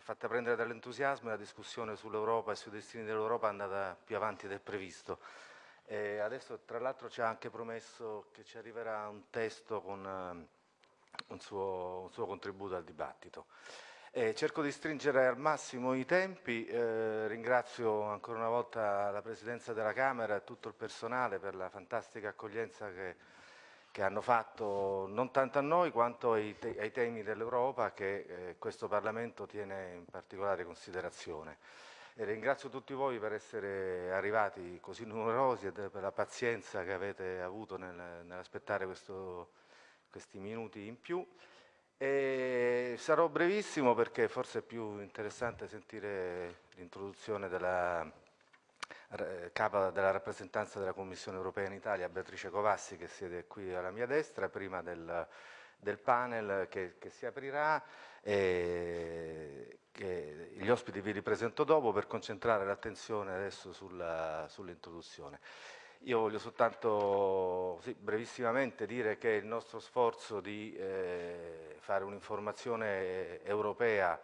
è fatta prendere dall'entusiasmo e la discussione sull'Europa e sui destini dell'Europa è andata più avanti del previsto. E adesso tra l'altro ci ha anche promesso che ci arriverà un testo con uh, un, suo, un, suo, contributo al dibattito. Eh, cerco di stringere al massimo i tempi, eh, ringrazio ancora una volta la Presidenza della Camera e tutto il personale per la fantastica accoglienza che, che hanno fatto non tanto a noi quanto ai, te ai temi dell'Europa che eh, questo Parlamento tiene in particolare considerazione. E ringrazio tutti voi per essere arrivati così numerosi e per la pazienza che avete avuto nel, nell'aspettare questi minuti in più. E sarò brevissimo perché forse è più interessante sentire l'introduzione della capa della rappresentanza della Commissione europea in Italia, Beatrice Covassi, che siede qui alla mia destra, prima del, del panel che, che, si aprirà. E che gli ospiti vi ripresento dopo per concentrare l'attenzione adesso sull'introduzione. Sull io voglio soltanto sì, brevissimamente dire che il nostro sforzo di eh, fare un'informazione europea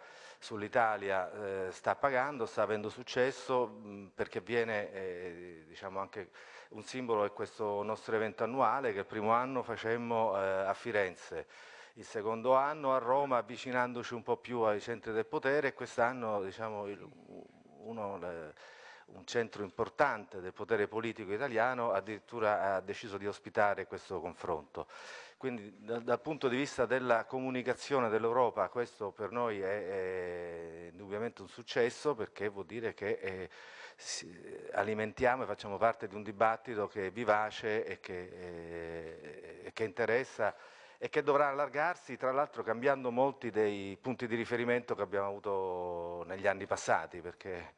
sull'Italia eh, sta pagando, sta avendo successo mh, perché viene eh, diciamo anche un simbolo è questo nostro evento annuale che il primo anno facemmo eh, a Firenze il secondo anno a Roma avvicinandoci un po' più ai centri del potere e quest'anno diciamo, uno, le, un centro importante del potere politico italiano addirittura ha deciso di ospitare questo confronto. Quindi dal, dal punto di vista della comunicazione dell'Europa questo per noi è, è, indubbiamente un successo perché vuol dire che è, alimentiamo e facciamo parte di un dibattito che è vivace e che, è, che interessa e che dovrà allargarsi, tra l'altro cambiando molti dei punti di riferimento che abbiamo avuto negli anni passati, perché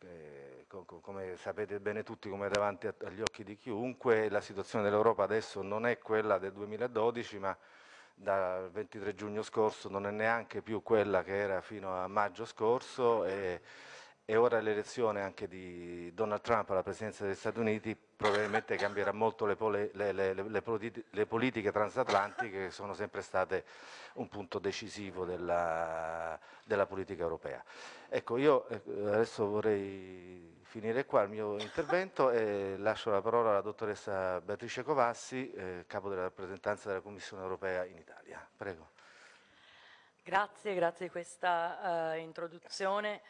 eh, come sapete bene tutti, come è davanti agli occhi di chiunque, la situazione dell'Europa adesso non è quella del 2012, ma dal 23 giugno scorso non è neanche più quella che era fino a maggio scorso e, e ora l'elezione anche di Donald Trump alla presidenza degli Stati Uniti probabilmente cambierà molto le, pole, le, le, le, politiche transatlantiche che sono sempre state un punto decisivo della, della politica europea. Ecco, io eh, adesso vorrei finire qua il mio intervento e lascio la parola alla dottoressa Beatrice Covassi, eh, capo della rappresentanza della Commissione europea in Italia. Prego. Grazie, grazie di questa uh, introduzione.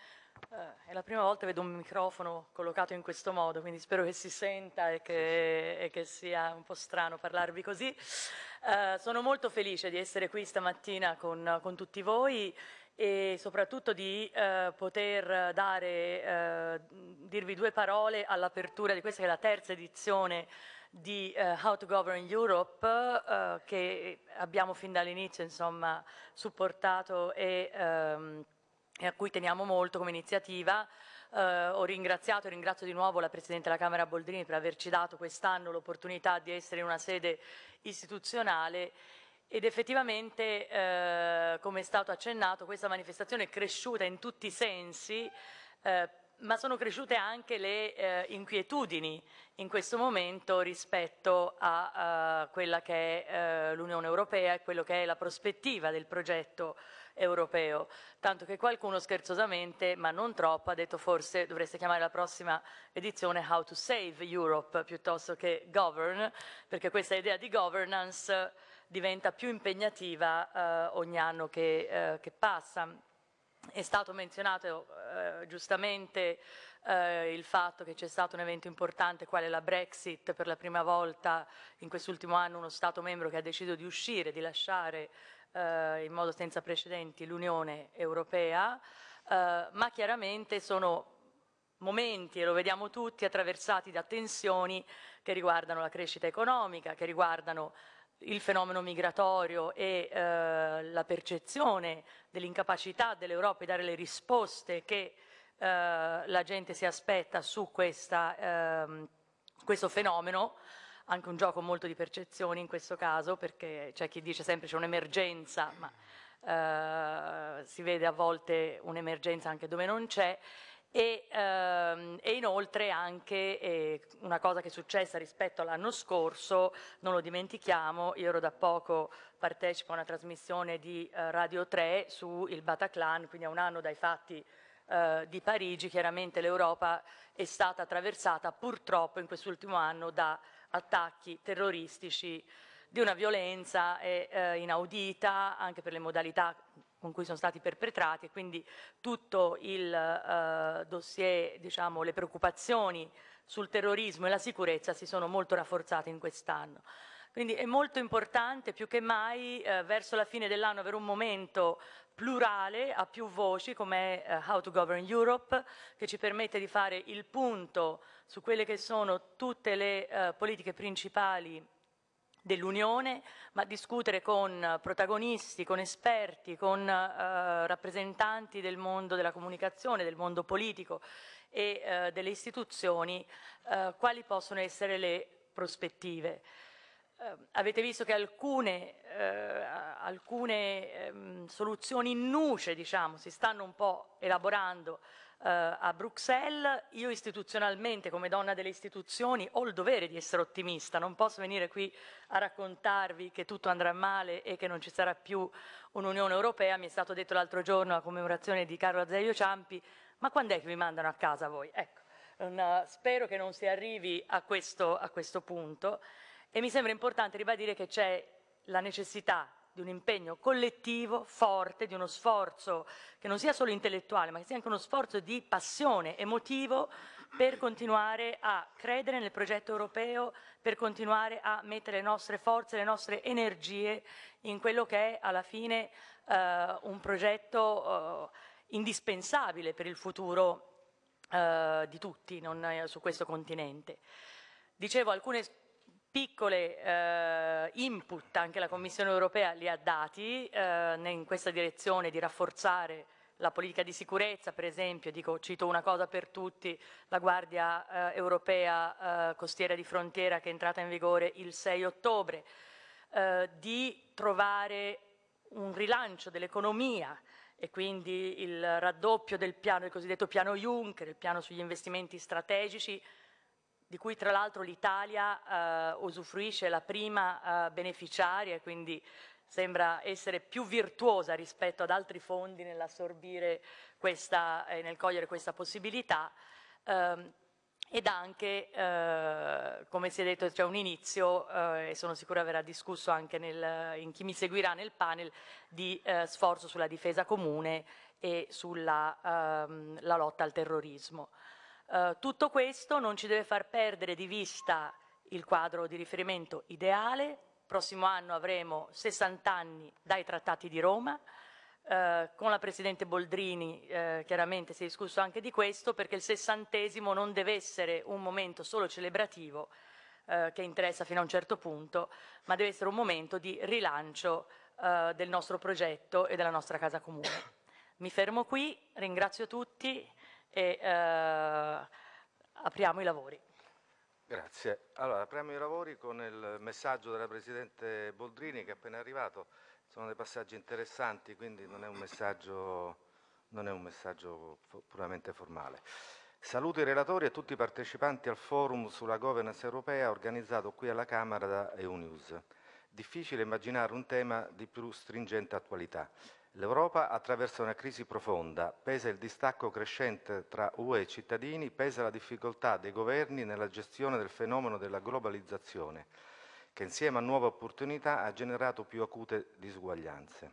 Eh, è la prima volta che vedo un microfono collocato in questo modo, quindi spero che si senta e che, e che sia un po' strano parlarvi così. Eh, sono molto felice di essere qui stamattina con, con tutti voi e soprattutto di eh, poter dare, eh, dirvi due parole all'apertura di questa che è la terza edizione di uh, How to Govern Europe uh, che abbiamo fin dall'inizio insomma supportato e um, e a cui teniamo molto come iniziativa. Eh, ho ringraziato e ringrazio di nuovo la Presidente della Camera Boldrini per averci dato quest'anno l'opportunità di essere in una sede istituzionale ed effettivamente, eh, come è stato accennato, questa manifestazione è cresciuta in tutti i sensi, eh, ma sono cresciute anche le eh, inquietudini in questo momento rispetto a, a quella che è eh, l'Unione Europea e quello che è la prospettiva del progetto europeo, tanto che qualcuno scherzosamente, ma non troppo, ha detto forse dovreste chiamare la prossima edizione How to Save Europe piuttosto che Govern, perché questa idea di governance diventa più impegnativa eh, ogni anno che, eh, che, passa. È stato menzionato eh, giustamente eh, il fatto che c'è stato un evento importante quale la Brexit, per la prima volta in quest'ultimo anno uno Stato membro che ha deciso di uscire, di lasciare eh, in modo senza precedenti l'Unione Europea, eh, ma chiaramente sono momenti, e lo vediamo tutti, attraversati da tensioni che riguardano la crescita economica, che riguardano il fenomeno migratorio e eh, la percezione dell'incapacità dell'Europa di dare le risposte che eh, la gente si aspetta su questa, ehm, questo fenomeno anche un gioco molto di percezioni in questo caso, perché c'è chi dice sempre c'è un'emergenza, ma eh, si vede a volte un'emergenza anche dove non c'è, e, ehm, e, inoltre anche eh, una cosa che è successa rispetto all'anno scorso, non lo dimentichiamo, io ero da poco partecipo a una trasmissione di eh, Radio 3 su il Bataclan, quindi a un anno dai fatti eh, di Parigi, chiaramente l'Europa è stata attraversata purtroppo in quest'ultimo anno da attacchi terroristici di una violenza eh, inaudita anche per le modalità con cui sono stati perpetrati e quindi tutto il eh, dossier, diciamo, le preoccupazioni sul terrorismo e la sicurezza si sono molto rafforzate in quest'anno. Quindi è molto importante più che mai eh, verso la fine dell'anno avere un momento plurale a più voci come eh, How to Govern Europe che ci permette di fare il punto su quelle che sono tutte le eh, politiche principali dell'Unione, ma discutere con protagonisti, con esperti, con eh, rappresentanti del mondo della comunicazione, del mondo politico e eh, delle istituzioni, eh, quali possono essere le prospettive. Eh, avete visto che alcune, eh, alcune ehm, soluzioni in nuce diciamo, si stanno un po' elaborando eh, a Bruxelles, io istituzionalmente come donna delle istituzioni ho il dovere di essere ottimista, non posso venire qui a raccontarvi che tutto andrà male e che non ci sarà più un'Unione Europea, mi è stato detto l'altro giorno a commemorazione di Carlo Azeglio Ciampi, ma quando è che vi mandano a casa voi? Ecco, una, spero che non si arrivi a questo, a questo punto. E mi sembra importante ribadire che c'è la necessità di un impegno collettivo, forte, di uno sforzo che non sia solo intellettuale, ma che sia anche uno sforzo di passione, emotivo, per continuare a credere nel progetto europeo, per continuare a mettere le nostre forze, le nostre energie in quello che è alla fine eh, un progetto eh, indispensabile per il futuro eh, di tutti non, eh, su questo continente. Dicevo, alcune piccole eh, input anche la Commissione europea li ha dati eh, in questa direzione di rafforzare la politica di sicurezza, per esempio, dico, cito una cosa per tutti, la Guardia eh, Europea eh, Costiera di Frontiera che è entrata in vigore il 6 ottobre, eh, di trovare un rilancio dell'economia e quindi il raddoppio del piano, il cosiddetto piano Juncker, il piano sugli investimenti strategici, di cui tra l'altro l'Italia eh, usufruisce la prima eh, beneficiaria, quindi sembra essere più virtuosa rispetto ad altri fondi nell'assorbire questa e nel cogliere questa possibilità. Ehm, ed anche, eh, come si è detto, c'è un inizio, eh, e sono sicura verrà discusso anche nel, in chi mi seguirà nel panel, di eh, sforzo sulla difesa comune e sulla ehm, lotta al terrorismo. Eh, tutto questo non ci deve far perdere di vista il quadro di riferimento ideale. Prossimo anno avremo 60 anni dai trattati di Roma. Uh, con la Presidente Boldrini uh, chiaramente si è discusso anche di questo perché il sessantesimo non deve essere un momento solo celebrativo uh, che interessa fino a un certo punto, ma deve essere un momento di rilancio del nostro progetto e della nostra casa comune. Mi fermo qui, ringrazio tutti e eh, apriamo i lavori. Grazie. Allora, apriamo i lavori con il messaggio della Presidente Boldrini che è appena arrivato. Sono dei passaggi interessanti, quindi non è un messaggio, è un messaggio puramente formale. Saluto i relatori e tutti i partecipanti al forum sulla governance europea organizzato qui alla Camera da EUNews. Difficile immaginare un tema di più stringente attualità. L'Europa attraversa una crisi profonda, pesa il distacco crescente tra UE e cittadini, pesa la difficoltà dei governi nella gestione del fenomeno della globalizzazione, che insieme a nuove opportunità ha generato più acute disuguaglianze.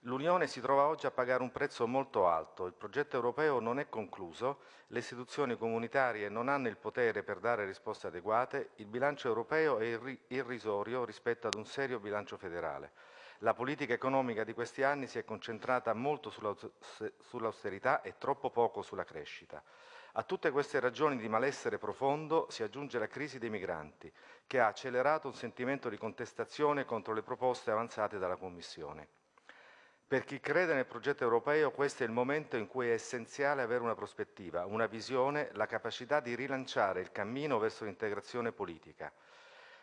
L'Unione si trova oggi a pagare un prezzo molto alto, il progetto europeo non è concluso, le istituzioni comunitarie non hanno il potere per dare risposte adeguate, il bilancio europeo è irrisorio rispetto ad un serio bilancio federale. La politica economica di questi anni si è concentrata molto sull'austerità e troppo poco sulla crescita. A tutte queste ragioni di malessere profondo si aggiunge la crisi dei migranti, che ha accelerato un sentimento di contestazione contro le proposte avanzate dalla Commissione. Per chi crede nel progetto europeo questo è il momento in cui è essenziale avere una prospettiva, una visione, la capacità di rilanciare il cammino verso l'integrazione politica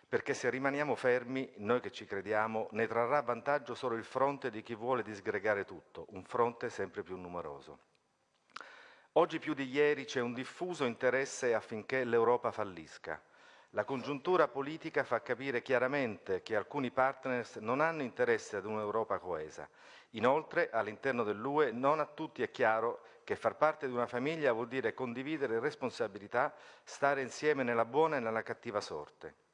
perché se rimaniamo fermi, noi che ci crediamo, ne trarrà vantaggio solo il fronte di chi vuole disgregare tutto, un fronte sempre più numeroso. Oggi più di ieri c'è un diffuso interesse affinché l'Europa fallisca. La congiuntura politica fa capire chiaramente che alcuni partners non hanno interesse ad un'Europa coesa. Inoltre, all'interno dell'UE non a tutti è chiaro che far parte di una famiglia vuol dire condividere responsabilità, stare insieme nella buona e nella cattiva sorte.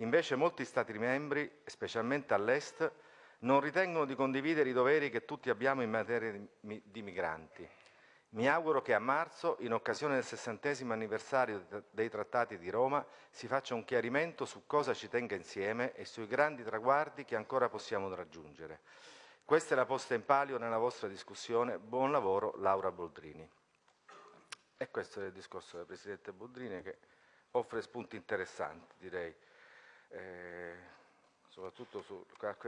Invece molti Stati membri, specialmente all'Est, non ritengono di condividere i doveri che tutti abbiamo in materia di migranti. Mi auguro che a marzo, in occasione del sessantesimo anniversario dei Trattati di Roma, si faccia un chiarimento su cosa ci tenga insieme e sui grandi traguardi che ancora possiamo raggiungere. Questa è la posta in palio nella vostra discussione. Buon lavoro, Laura Boldrini. E questo è il discorso del Presidente Boldrini che offre spunti interessanti, direi, eh, soprattutto su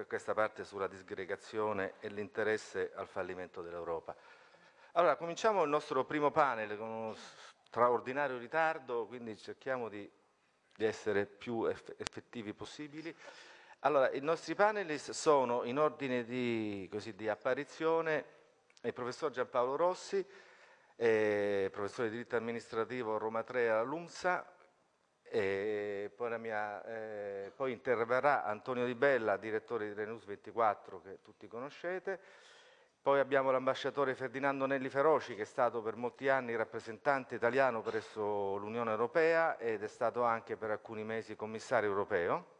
questa parte sulla disgregazione e l'interesse al fallimento dell'Europa. Allora, cominciamo il nostro primo panel con uno straordinario ritardo, quindi cerchiamo di, di essere più effettivi possibili. Allora, i nostri panelist sono in ordine di, così, di apparizione il professor Giampaolo Rossi, eh, professore di diritto amministrativo Roma 3 alla LUMSA, poi, mia, eh, poi, interverrà Antonio Di Bella, direttore di Renus 24 che tutti conoscete, poi abbiamo l'ambasciatore Ferdinando Nelli Feroci che è stato per molti anni rappresentante italiano presso l'Unione Europea ed è stato anche per alcuni mesi commissario europeo.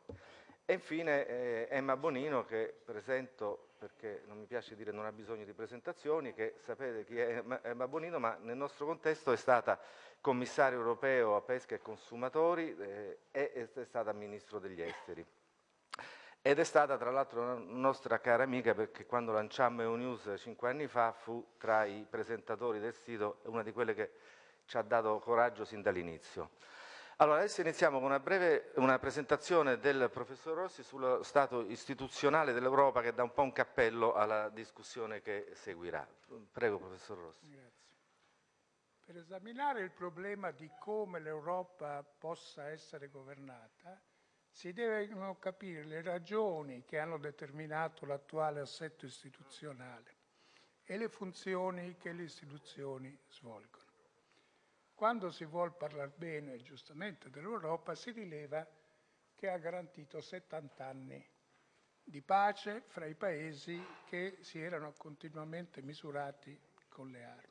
E infine eh, Emma Bonino che presento perché non mi piace dire non ha bisogno di presentazioni, che sapete chi è Emma Bonino, ma nel nostro contesto è stata commissario europeo a pesca e consumatori eh, e è stata ministro degli esteri. Ed è stata tra l'altro una nostra cara amica perché quando lanciammo EUNews cinque anni fa fu tra i presentatori del sito una di quelle che ci ha dato coraggio sin dall'inizio. Allora, adesso iniziamo con una breve una presentazione del professor Rossi sullo stato istituzionale dell'Europa che dà un po' un cappello alla discussione che seguirà. Prego, professor Rossi. Grazie. Per esaminare il problema di come l'Europa possa essere governata, si devono capire le ragioni che hanno determinato l'attuale assetto istituzionale e le funzioni che le istituzioni svolgono. Quando si vuole parlare bene, giustamente, dell'Europa, si rileva che ha garantito 70 anni di pace fra i paesi che si erano continuamente misurati con le armi.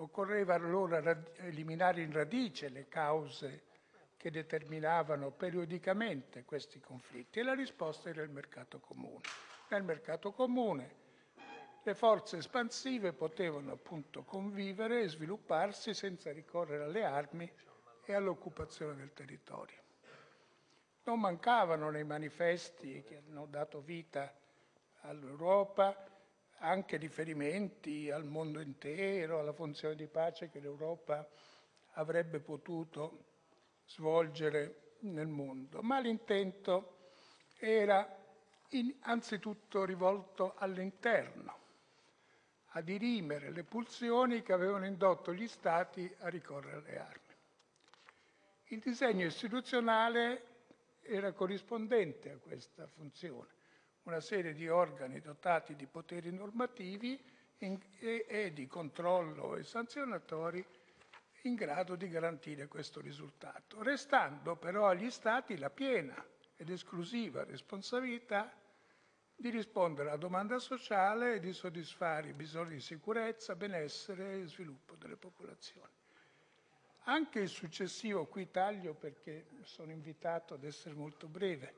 Occorreva allora eliminare in radice le cause che determinavano periodicamente questi conflitti e la risposta era il mercato comune. Nel mercato comune le forze espansive potevano appunto convivere e svilupparsi senza ricorrere alle armi e all'occupazione del territorio. Non mancavano nei manifesti che hanno dato vita all'Europa anche riferimenti al mondo intero, alla funzione di pace che l'Europa avrebbe potuto svolgere nel mondo, ma l'intento era anzitutto rivolto all'interno, a dirimere le pulsioni che avevano indotto gli Stati a ricorrere alle armi. Il disegno istituzionale era corrispondente a questa funzione, una serie di organi dotati di poteri normativi e, di controllo e sanzionatori in grado di garantire questo risultato, restando però agli Stati la piena ed esclusiva responsabilità di rispondere alla domanda sociale e di soddisfare i bisogni di sicurezza, benessere e sviluppo delle popolazioni. Anche il successivo, qui taglio perché sono invitato ad essere molto breve,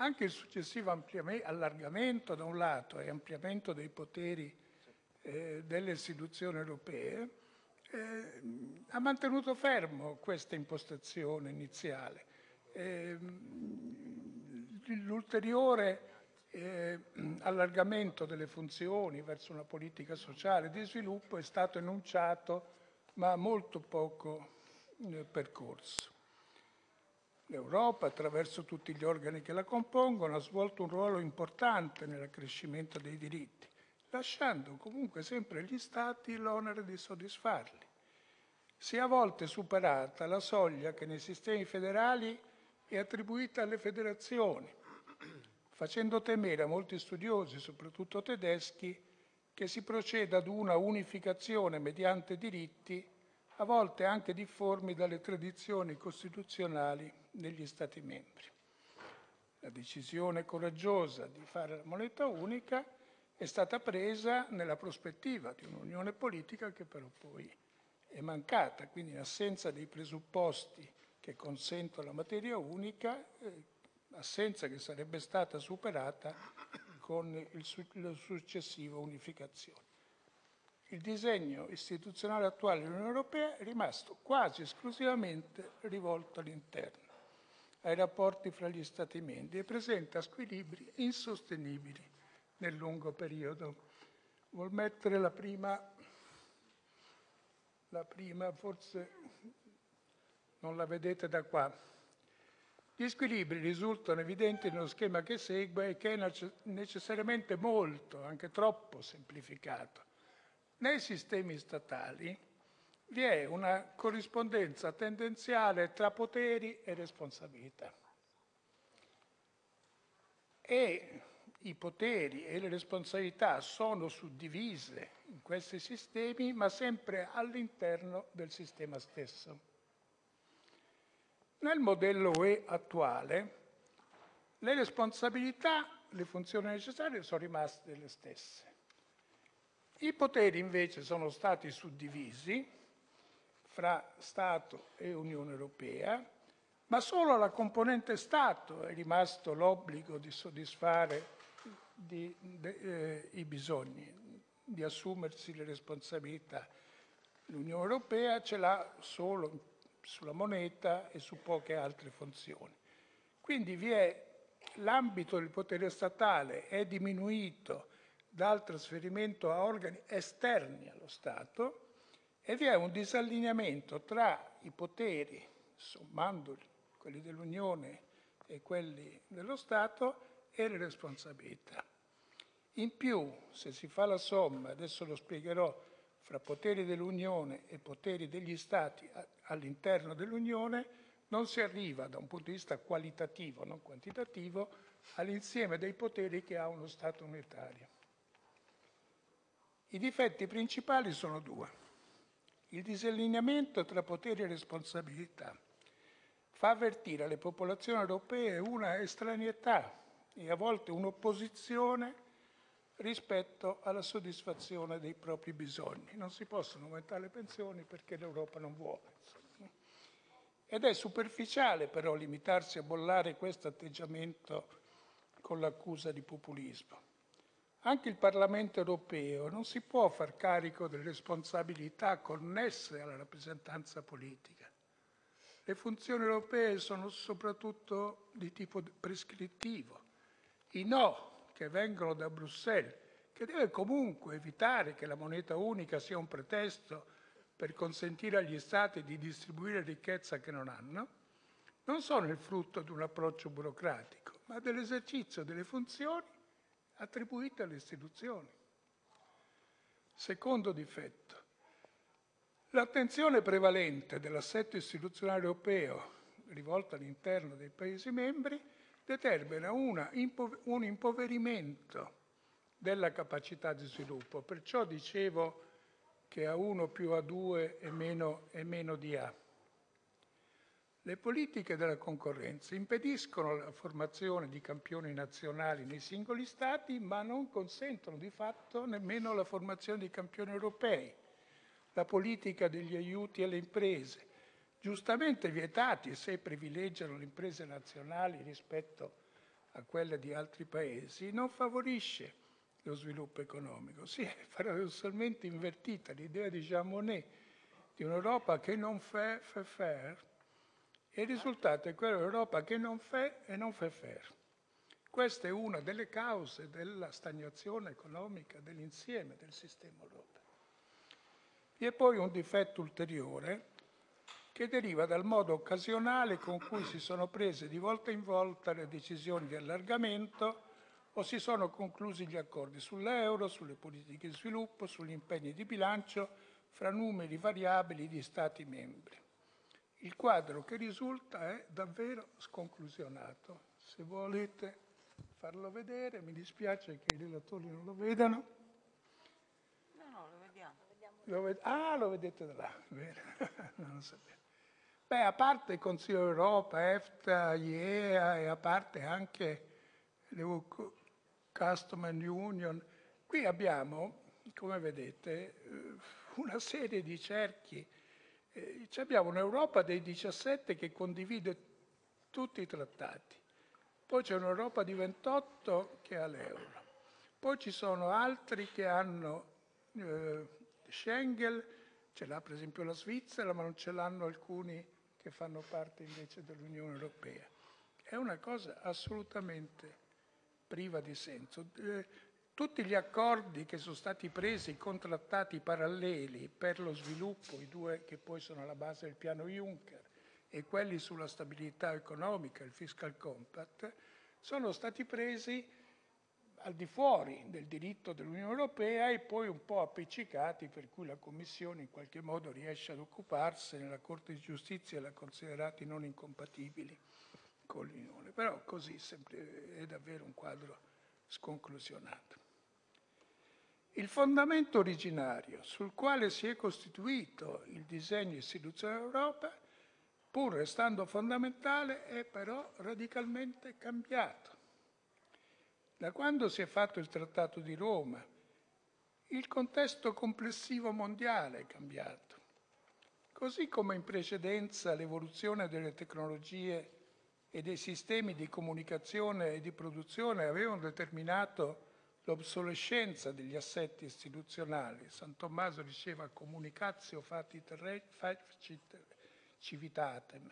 anche il successivo allargamento da un lato e ampliamento dei poteri eh, delle istituzioni europee eh, ha mantenuto fermo questa impostazione iniziale. Eh, l'ulteriore eh, allargamento delle funzioni verso una politica sociale di sviluppo è stato enunciato ma molto poco eh, percorso. L'Europa, attraverso tutti gli organi che la compongono, ha svolto un ruolo importante nell'accrescimento dei diritti, lasciando comunque sempre agli Stati l'onere di soddisfarli. Si è a volte superata la soglia che nei sistemi federali è attribuita alle federazioni, facendo temere a molti studiosi, soprattutto tedeschi, che si proceda ad una unificazione mediante diritti, a volte anche difformi dalle tradizioni costituzionali degli Stati membri. La decisione coraggiosa di fare la moneta unica è stata presa nella prospettiva di un'unione politica che però poi è mancata, quindi in assenza dei presupposti che consentono la materia unica, eh, assenza che sarebbe stata superata con il, la successiva unificazione. Il disegno istituzionale attuale dell'Unione Europea è rimasto quasi esclusivamente rivolto all'interno, ai rapporti fra gli Stati membri e presenta squilibri insostenibili nel lungo periodo. Vuol mettere la prima, la prima forse non la vedete da qua. Gli squilibri risultano evidenti nello schema che segue e che è necessariamente molto, anche troppo semplificato. Nei sistemi statali vi è una corrispondenza tendenziale tra poteri e responsabilità. E i poteri e le responsabilità sono suddivise in questi sistemi, ma sempre all'interno del sistema stesso. Nel modello UE attuale le responsabilità, le funzioni necessarie sono rimaste le stesse. I poteri invece sono stati suddivisi fra Stato e Unione Europea, ma solo alla componente Stato è rimasto l'obbligo di soddisfare di, de, eh, i bisogni, di assumersi le responsabilità. L'Unione Europea ce l'ha solo sulla moneta e su poche altre funzioni. Quindi l'ambito del potere statale è diminuito dal trasferimento a organi esterni allo Stato e vi è un disallineamento tra i poteri, sommandoli, quelli dell'Unione e quelli dello Stato, e le responsabilità. In più, se si fa la somma, adesso lo spiegherò, fra poteri dell'Unione e poteri degli Stati all'interno dell'Unione, non si arriva da un punto di vista qualitativo, non quantitativo, all'insieme dei poteri che ha uno Stato unitario. I difetti principali sono due. Il disallineamento tra poteri e responsabilità fa avvertire alle popolazioni europee una estraneità e a volte un'opposizione rispetto alla soddisfazione dei propri bisogni. Non si possono aumentare le pensioni perché l'Europa non vuole. Ed è superficiale però limitarsi a bollare questo atteggiamento con l'accusa di populismo. Anche il Parlamento europeo non si può far carico delle responsabilità connesse alla rappresentanza politica. Le funzioni europee sono soprattutto di tipo prescrittivo. I no che vengono da Bruxelles, che deve comunque evitare che la moneta unica sia un pretesto per consentire agli Stati di distribuire ricchezza che non hanno, non sono il frutto di un approccio burocratico, ma dell'esercizio delle funzioni attribuite alle istituzioni. Secondo difetto, l'attenzione prevalente dell'assetto istituzionale europeo rivolta all'interno dei Paesi membri determina una, un impoverimento della capacità di sviluppo. Perciò dicevo che A1 più A2 è meno, è meno di A. Le politiche della concorrenza impediscono la formazione di campioni nazionali nei singoli Stati, ma non consentono di fatto nemmeno la formazione di campioni europei. La politica degli aiuti alle imprese, giustamente vietati se privilegiano le imprese nazionali rispetto a quelle di altri paesi, non favorisce lo sviluppo economico. Si è paradossalmente invertita l'idea di Jean Monnet di un'Europa che non fa, fa faire il risultato è quello dell'Europa che non fa e non fa faire. Questa è una delle cause della stagnazione economica dell'insieme del sistema europeo. Vi è poi un difetto ulteriore che deriva dal modo occasionale con cui si sono prese di volta in volta le decisioni di allargamento o si sono conclusi gli accordi sull'euro, sulle politiche di sviluppo, sugli impegni di bilancio fra numeri variabili di Stati membri. Il quadro che risulta è davvero sconclusionato. Se volete farlo vedere, mi dispiace che i relatori non lo vedano. Lo ah, lo vedete da là, non lo sapevo. Beh, a parte il Consiglio d'Europa, EFTA, IEA e a parte anche le Custom and Union, qui abbiamo, come vedete, eh, una serie di cerchi. Eh, abbiamo un'Europa dei 17 che condivide tutti i trattati, poi c'è un'Europa di 28 che ha l'euro, poi ci sono altri che hanno eh, Schengen, ce l'ha per esempio la Svizzera, ma non ce l'hanno alcuni che fanno parte invece dell'Unione Europea. È una cosa assolutamente priva di senso. Eh, tutti gli accordi che sono stati presi, con trattati paralleli per lo sviluppo, i due che poi sono alla base del piano Juncker, e quelli sulla stabilità economica, il fiscal compact, sono stati presi al di fuori del diritto dell'Unione Europea e poi un po' appiccicati per cui la Commissione in qualche modo riesce ad occuparsene, la Corte di Giustizia li ha considerati non incompatibili con l'Unione. Però così è davvero un quadro sconclusionato. Il fondamento originario sul quale si è costituito il disegno istituzionale dell'Europa, pur restando fondamentale, è però radicalmente cambiato da quando si è fatto il Trattato di Roma, il contesto complessivo mondiale è cambiato. Così come in precedenza l'evoluzione delle tecnologie e dei sistemi di comunicazione e di produzione avevano determinato l'obsolescenza degli assetti istituzionali. San Tommaso diceva comunicatio fatit civitatem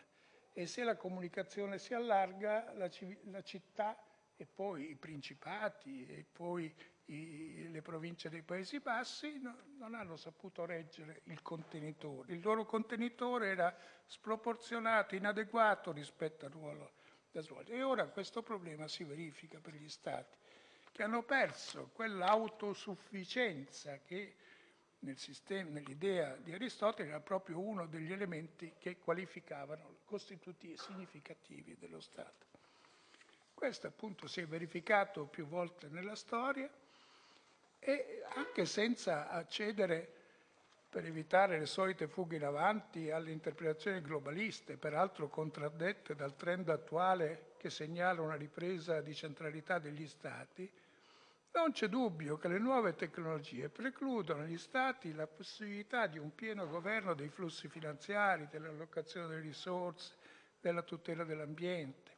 e se la comunicazione si allarga la, la città e poi i principati e poi i, le province dei Paesi Bassi no, non hanno saputo reggere il contenitore. Il loro contenitore era sproporzionato, inadeguato rispetto al ruolo da svolgere. E ora questo problema si verifica per gli Stati che hanno perso quell'autosufficienza che nel nell'idea di Aristotele era proprio uno degli elementi che qualificavano costitutivi significativi dello Stato. Questo appunto si è verificato più volte nella storia e anche senza accedere, per evitare le solite fughe in avanti, alle interpretazioni globaliste, peraltro contraddette dal trend attuale che segnala una ripresa di centralità degli Stati, non c'è dubbio che le nuove tecnologie precludono agli Stati la possibilità di un pieno governo dei flussi finanziari, dell'allocazione delle risorse, della tutela dell'ambiente.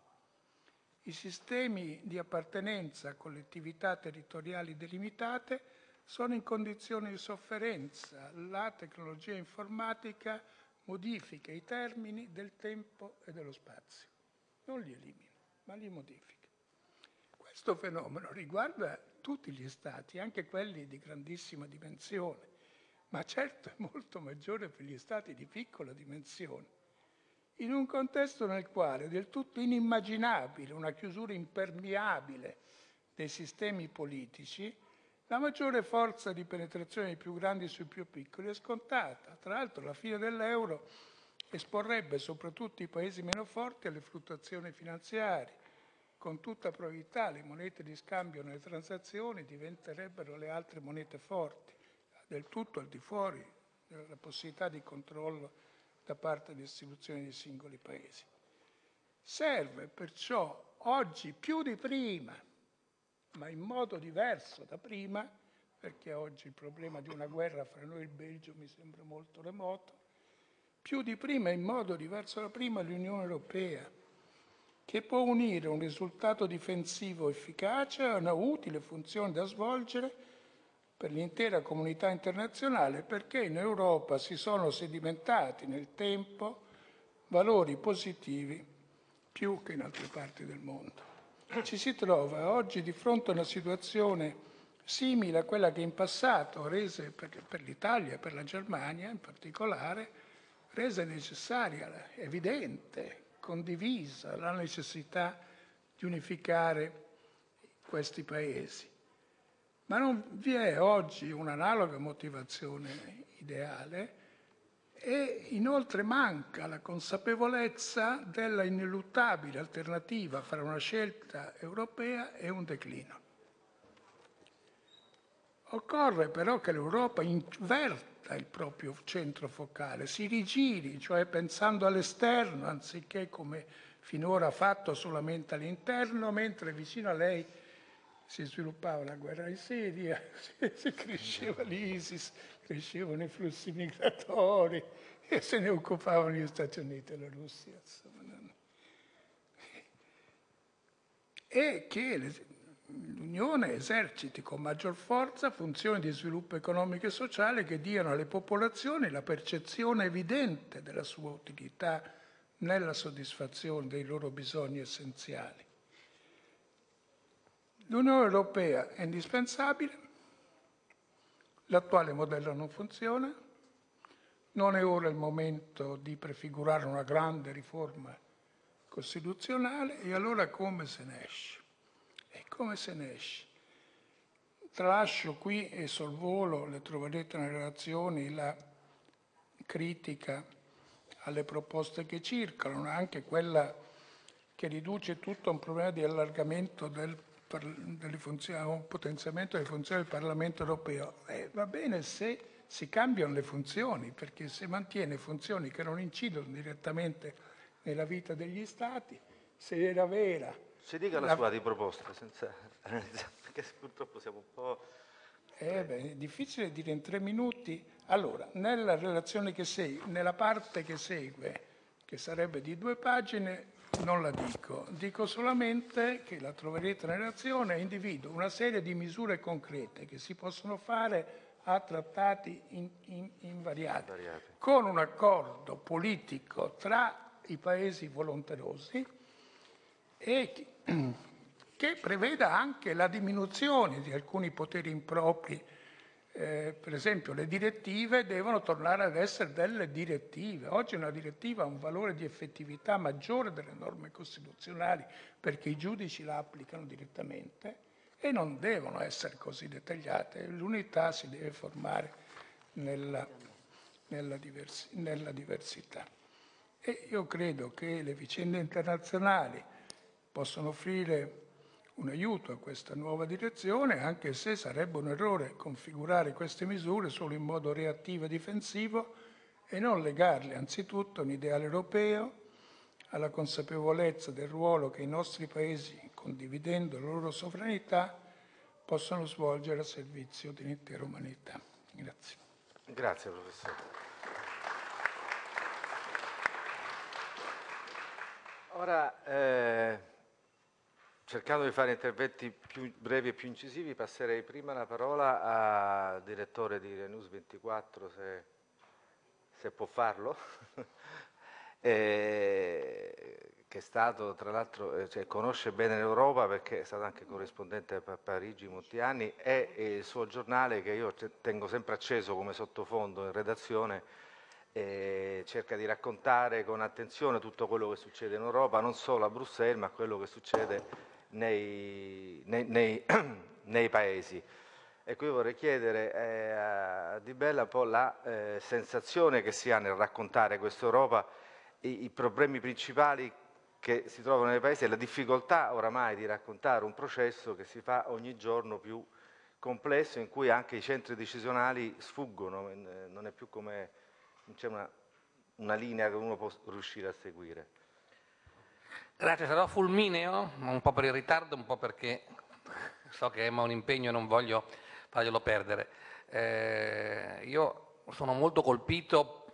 I sistemi di appartenenza a collettività territoriali delimitate sono in condizioni di sofferenza. La tecnologia informatica modifica i termini del tempo e dello spazio. Non li elimina, ma li modifica. Questo fenomeno riguarda tutti gli stati, anche quelli di grandissima dimensione, ma certo è molto maggiore per gli stati di piccola dimensione in un contesto nel quale è del tutto inimmaginabile una chiusura impermeabile dei sistemi politici, la maggiore forza di penetrazione dei più grandi sui più piccoli è scontata. Tra l'altro la fine dell'euro esporrebbe soprattutto i paesi meno forti alle fluttuazioni finanziarie. Con tutta probabilità le monete di scambio nelle transazioni diventerebbero le altre monete forti, del tutto al di fuori della possibilità di controllo da parte delle istituzioni dei singoli paesi. Serve perciò oggi più di prima, ma in modo diverso da prima, perché oggi il problema di una guerra fra noi e il Belgio mi sembra molto remoto, più di prima in modo diverso da prima l'Unione Europea, che può unire un risultato difensivo efficace a una utile funzione da svolgere per l'intera comunità internazionale perché in Europa si sono sedimentati nel tempo valori positivi più che in altre parti del mondo. Ci si trova oggi di fronte a una situazione simile a quella che in passato rese per, l'Italia e per la Germania in particolare, rese necessaria, evidente, condivisa la necessità di unificare questi paesi. Ma non vi è oggi un'analoga motivazione ideale e inoltre manca la consapevolezza della ineluttabile alternativa fra una scelta europea e un declino. Occorre però che l'Europa inverta il proprio centro focale, si rigiri, cioè pensando all'esterno, anziché come finora ha fatto solamente all'interno, mentre vicino a lei si sviluppava la guerra in Siria, si cresceva l'ISIS, crescevano i flussi migratori e se ne occupavano gli Stati Uniti e la Russia. Insomma. E che l'Unione eserciti con maggior forza funzioni di sviluppo economico e sociale che diano alle popolazioni la percezione evidente della sua utilità nella soddisfazione dei loro bisogni essenziali. L'Unione Europea è indispensabile, l'attuale modello non funziona, non è ora il momento di prefigurare una grande riforma costituzionale e allora come se ne esce? Come se ne esce? Tralascio qui e sul volo, le troverete nelle relazioni, la critica alle proposte che circolano, anche quella che riduce tutto a un problema di allargamento del, delle funzioni, un potenziamento delle funzioni del Parlamento europeo. Eh, va bene se si cambiano le funzioni, perché se mantiene funzioni che non incidono direttamente nella vita degli Stati, se era vera... Si dica la, la sua di proposta, senza... perché purtroppo siamo un po'... Eh beh, è difficile dire in tre minuti. Allora, nella relazione che segue, nella parte che segue, che sarebbe di due pagine, non la dico. Dico solamente che la troverete nella relazione, individuo una serie di misure concrete che si possono fare a trattati in, in, invariati, con un accordo politico tra i paesi volonterosi e che preveda anche la diminuzione di alcuni poteri impropri. Eh, per esempio le direttive devono tornare ad essere delle direttive. Oggi una direttiva ha un valore di effettività maggiore delle norme costituzionali perché i giudici la applicano direttamente e non devono essere così dettagliate. L'unità si deve formare nella, nella, diversi, nella diversità. E io credo che le vicende internazionali possono offrire un aiuto a questa nuova direzione, anche se sarebbe un errore configurare queste misure solo in modo reattivo e difensivo e non legarle anzitutto a un ideale europeo, alla consapevolezza del ruolo che i nostri paesi, condividendo la loro sovranità, possono svolgere a servizio dell'intera umanità. Grazie. Grazie professore. Ora, eh, cercando di fare interventi più brevi e più incisivi, passerei prima la parola al direttore di Renus 24, se, se può farlo, eh, che è stato, tra l'altro, eh, cioè, conosce bene l'Europa perché è stato anche corrispondente a Parigi molti anni, e il suo giornale che io tengo sempre acceso come sottofondo in redazione, e cerca di raccontare con attenzione tutto quello che succede in Europa, non solo a Bruxelles, ma quello che succede nei, nei, nei, nei paesi. E qui vorrei chiedere eh, a Di Bella un po' la eh, sensazione che si ha nel raccontare questa Europa, i, i, problemi principali che si trovano nei paesi e la difficoltà oramai di raccontare un processo che si fa ogni giorno più complesso, in cui anche i centri decisionali sfuggono, eh, non è più come c'è una, una linea che uno può riuscire a seguire. Grazie, sarò fulmineo, un po' per il ritardo, un po' perché so che Emma ha un impegno e non voglio farglielo perdere. Eh, io sono molto colpito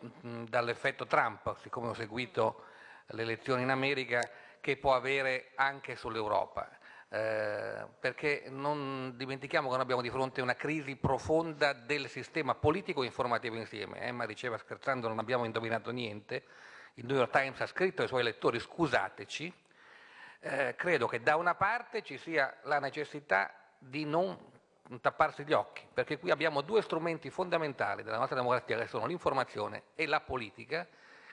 dall'effetto Trump, siccome ho seguito le elezioni in America, che può avere anche sull'Europa. Eh, perché non dimentichiamo che noi abbiamo di fronte una crisi profonda del sistema politico e informativo insieme. Emma diceva scherzando non abbiamo indovinato niente, il New York Times ha scritto ai suoi lettori scusateci, eh, credo che da una parte ci sia la necessità di non tapparsi gli occhi, perché qui abbiamo due strumenti fondamentali della nostra democrazia che sono l'informazione e la politica,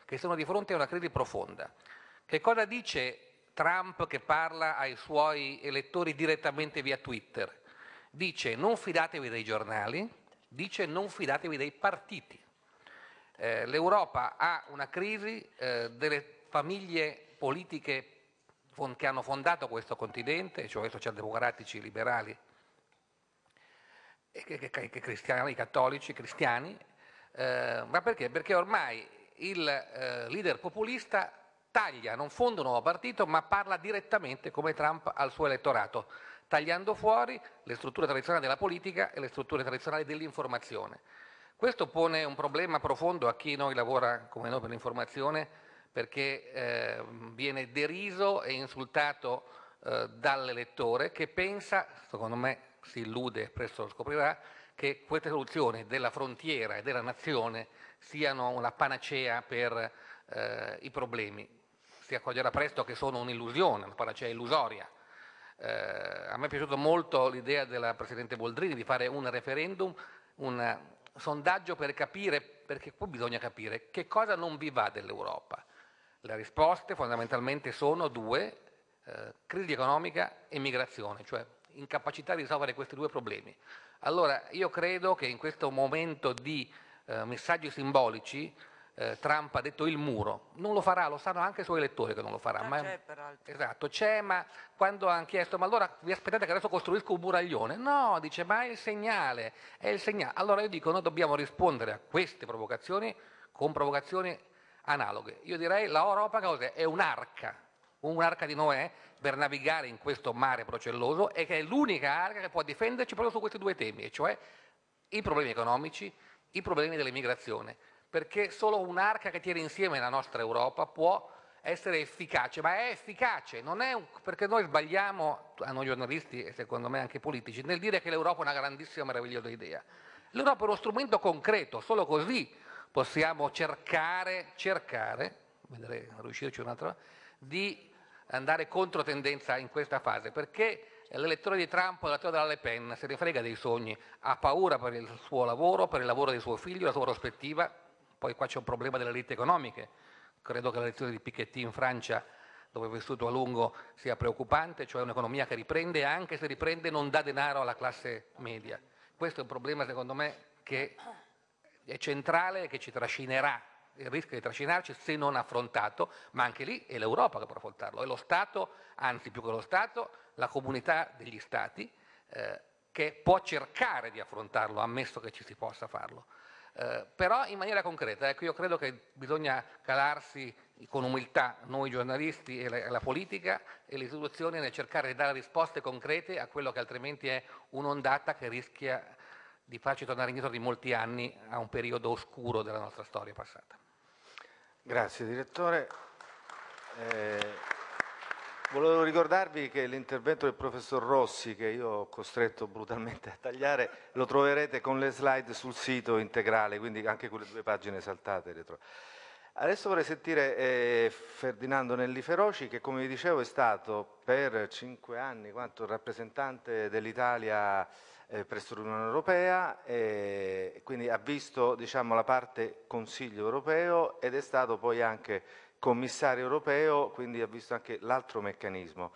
che sono di fronte a una crisi profonda. Che cosa dice Trump che parla ai suoi elettori direttamente via Twitter. Dice non fidatevi dei giornali, dice non fidatevi dei partiti. Eh, L'Europa ha una crisi eh, delle famiglie politiche che hanno fondato questo continente, cioè socialdemocratici, liberali i cristiani, i cattolici, i cristiani, eh, ma perché? Perché ormai il eh, leader populista taglia, non fonda un nuovo partito, ma parla direttamente come Trump al suo elettorato, tagliando fuori le strutture tradizionali della politica e le strutture tradizionali dell'informazione. Questo pone un problema profondo a chi noi lavora come noi per l'informazione, perché eh, viene deriso e insultato eh, dall'elettore che pensa, secondo me si illude, presto lo scoprirà, che queste soluzioni della frontiera e della nazione siano una panacea per eh, i problemi. Si accorgerà presto che sono un'illusione, una panacea illusoria. Eh, a me è piaciuta molto l'idea della Presidente Boldrini di fare un referendum, un sondaggio per capire, perché qui bisogna capire che cosa non vi va dell'Europa. Le risposte fondamentalmente sono due, eh, crisi economica e migrazione, cioè incapacità di risolvere questi due problemi. Allora io credo che in questo momento di eh, messaggi simbolici eh, Trump ha detto il muro, non lo farà, lo sanno anche i suoi elettori che non lo farà. Ah, ma, c'è peraltro. Esatto, c'è, ma quando hanno chiesto, ma allora vi aspettate che adesso costruisco un muraglione? No, dice, ma è il segnale, è il segnale. Allora io dico, noi dobbiamo rispondere a queste provocazioni con provocazioni analoghe. Io direi l'Europa è un'arca, un'arca di Noè per navigare in questo mare procelloso e che è l'unica arca che può difenderci proprio su questi due temi, e cioè i problemi economici, i problemi dell'immigrazione perché solo un'arca che tiene insieme la nostra Europa può essere efficace, ma è efficace, è un, perché noi sbagliamo, a noi giornalisti e secondo me anche politici, nel dire che l'Europa è una grandissima, meravigliosa idea. L'Europa è uno strumento concreto, solo così possiamo cercare, cercare, vedrei riuscirci un'altra, di andare contro tendenza in questa fase, perché l'elettore di Trump o l'elettore della Le Pen se ne frega dei sogni, ha paura per il suo lavoro, per il lavoro dei suoi figli, la sua prospettiva, poi qua c'è un problema delle elite economiche, credo che la lezione di Piketty in Francia dove ho vissuto a lungo sia preoccupante, cioè un'economia che riprende e anche se riprende non dà denaro alla classe media. Questo è un problema secondo me che è centrale e che ci trascinerà, il rischio di trascinarci se non affrontato, ma anche lì è l'Europa che può affrontarlo, è lo Stato, anzi più che lo Stato, la comunità degli Stati eh, che può cercare di affrontarlo, ammesso che ci si possa farlo. Eh, però in maniera concreta, ecco, io credo che bisogna calarsi con umiltà noi giornalisti e la, la, politica e le istituzioni nel cercare di dare risposte concrete a quello che altrimenti è un'ondata che rischia di farci tornare indietro di molti anni a un periodo oscuro della nostra storia passata. Grazie direttore. Eh... Volevo ricordarvi che l'intervento del professor Rossi, che io ho costretto brutalmente a tagliare, lo troverete con le slide sul sito integrale, quindi anche quelle due pagine saltate. Retro. Adesso vorrei sentire eh, Ferdinando Nelli Feroci, che come vi dicevo è stato per cinque anni quanto rappresentante dell'Italia eh, presso l'Unione Europea, e quindi ha visto diciamo, la parte Consiglio europeo ed è stato poi anche commissario europeo, quindi ha visto anche l'altro meccanismo.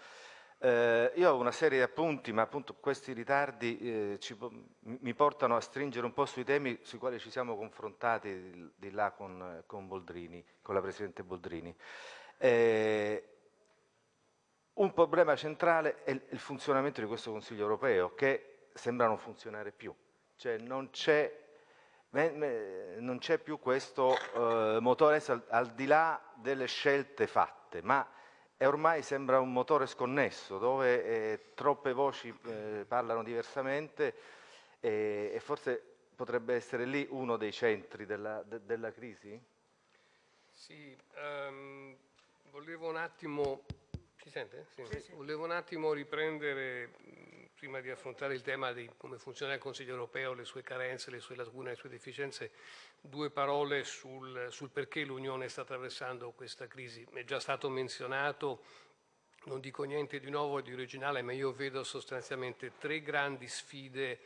Eh, io ho una serie di appunti, ma appunto questi ritardi eh, ci, mi portano a stringere un po' sui temi sui quali ci siamo confrontati di, di là con, con, Boldrini, con la Presidente Boldrini. Eh, un problema centrale è il, funzionamento di questo Consiglio europeo, che sembra non funzionare più. Cioè non c'è non c'è più questo eh, motore al, al, di là delle scelte fatte, ma ormai sembra un motore sconnesso dove eh, troppe voci eh, parlano diversamente e forse potrebbe essere lì uno dei centri della, de, della crisi? Sì, um, volevo un attimo, si sente? Sì. Sì, sì. Volevo un attimo riprendere prima di affrontare il tema di come funziona il Consiglio europeo, le sue carenze, le sue lacune, le sue deficienze, due parole sul, sul perché l'Unione sta attraversando questa crisi. È già stato menzionato, non dico niente di nuovo e di originale, ma io vedo sostanzialmente tre grandi sfide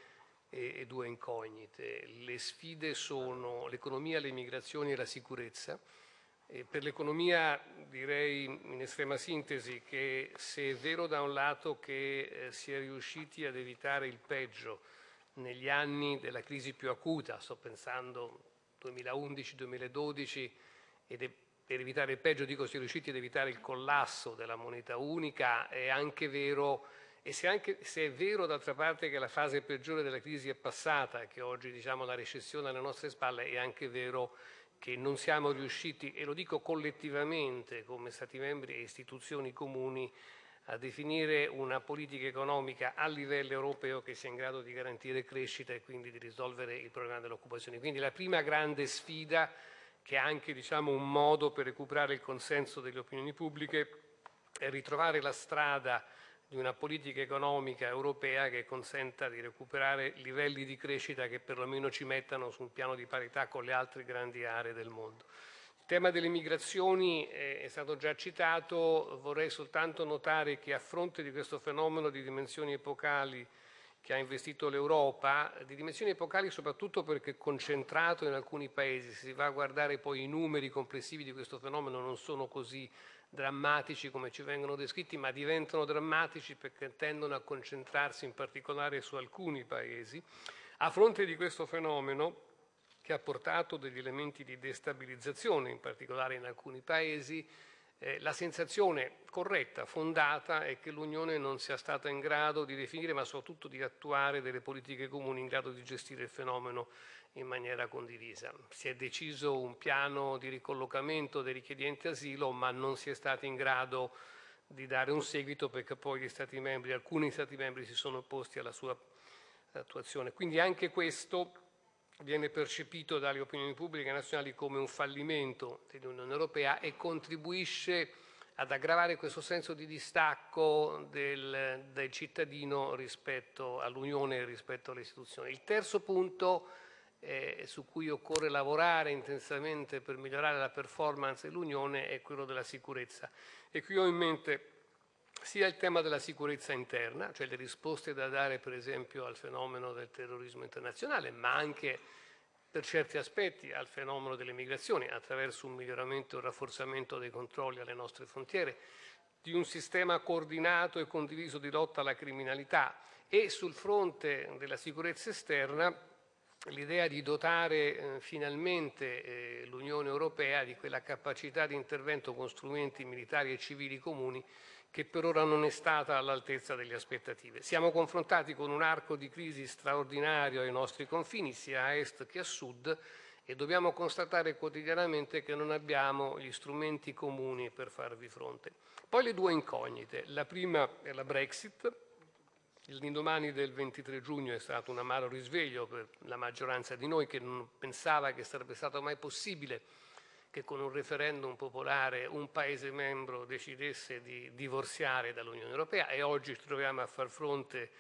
e, e due incognite. Le sfide sono l'economia, le migrazioni e la sicurezza per l'economia direi in estrema sintesi che se è vero da un lato che eh, si è riusciti ad evitare il peggio negli anni della crisi più acuta, sto pensando 2011-2012, ed è, per evitare il peggio dico si è riusciti ad evitare il collasso della moneta unica, è anche vero e se, anche, se, è vero d'altra parte che la fase peggiore della crisi è passata, che oggi diciamo, la recessione alle nostre spalle, è anche vero che non siamo riusciti, e lo dico collettivamente come Stati membri e istituzioni comuni, a definire una politica economica a livello europeo che sia in grado di garantire crescita e quindi di risolvere il problema dell'occupazione. Quindi la prima grande sfida, che è anche diciamo, un modo per recuperare il consenso delle opinioni pubbliche, è ritrovare la strada di una politica economica europea che consenta di recuperare livelli di crescita che perlomeno ci mettano su un piano di parità con le altre grandi aree del mondo. Il tema delle migrazioni è stato già citato, vorrei soltanto notare che a fronte di questo fenomeno di dimensioni epocali che ha investito l'Europa, di dimensioni epocali soprattutto perché concentrato in alcuni paesi, se si va a guardare poi i numeri complessivi di questo fenomeno non sono così drammatici come ci vengono descritti, ma diventano drammatici perché tendono a concentrarsi in particolare su alcuni paesi. A fronte di questo fenomeno, che ha portato degli elementi di destabilizzazione, in particolare in alcuni paesi, eh, la sensazione corretta, fondata, è che l'Unione non sia stata in grado di definire, ma soprattutto di attuare delle politiche comuni in grado di gestire il fenomeno in maniera condivisa. Si è deciso un piano di ricollocamento dei richiedenti asilo, ma non si è stati in grado di dare un seguito perché poi gli Stati membri, alcuni Stati membri si sono opposti alla sua attuazione. Quindi anche questo viene percepito dalle opinioni pubbliche nazionali come un fallimento dell'Unione Europea e contribuisce ad aggravare questo senso di distacco del, del cittadino rispetto all'Unione e rispetto alle istituzioni. Il terzo punto eh, su cui occorre lavorare intensamente per migliorare la performance dell'Unione è quello della sicurezza. E qui ho in mente sia il tema della sicurezza interna, cioè le risposte da dare per esempio al fenomeno del terrorismo internazionale, ma anche per certi aspetti al fenomeno delle migrazioni attraverso un miglioramento e un rafforzamento dei controlli alle nostre frontiere, di un sistema coordinato e condiviso di lotta alla criminalità e sul fronte della sicurezza esterna l'idea di dotare eh, finalmente eh, l'Unione Europea di quella capacità di intervento con strumenti militari e civili comuni che per ora non è stata all'altezza delle aspettative. Siamo confrontati con un arco di crisi straordinario ai nostri confini, sia a est che a sud, e dobbiamo constatare quotidianamente che non abbiamo gli strumenti comuni per farvi fronte. Poi le due incognite. La prima è la Brexit. L'indomani del 23 giugno è stato un amaro risveglio per la maggioranza di noi che non pensava che sarebbe stato mai possibile che con un referendum popolare un Paese membro decidesse di divorziare dall'Unione Europea e oggi ci troviamo a far fronte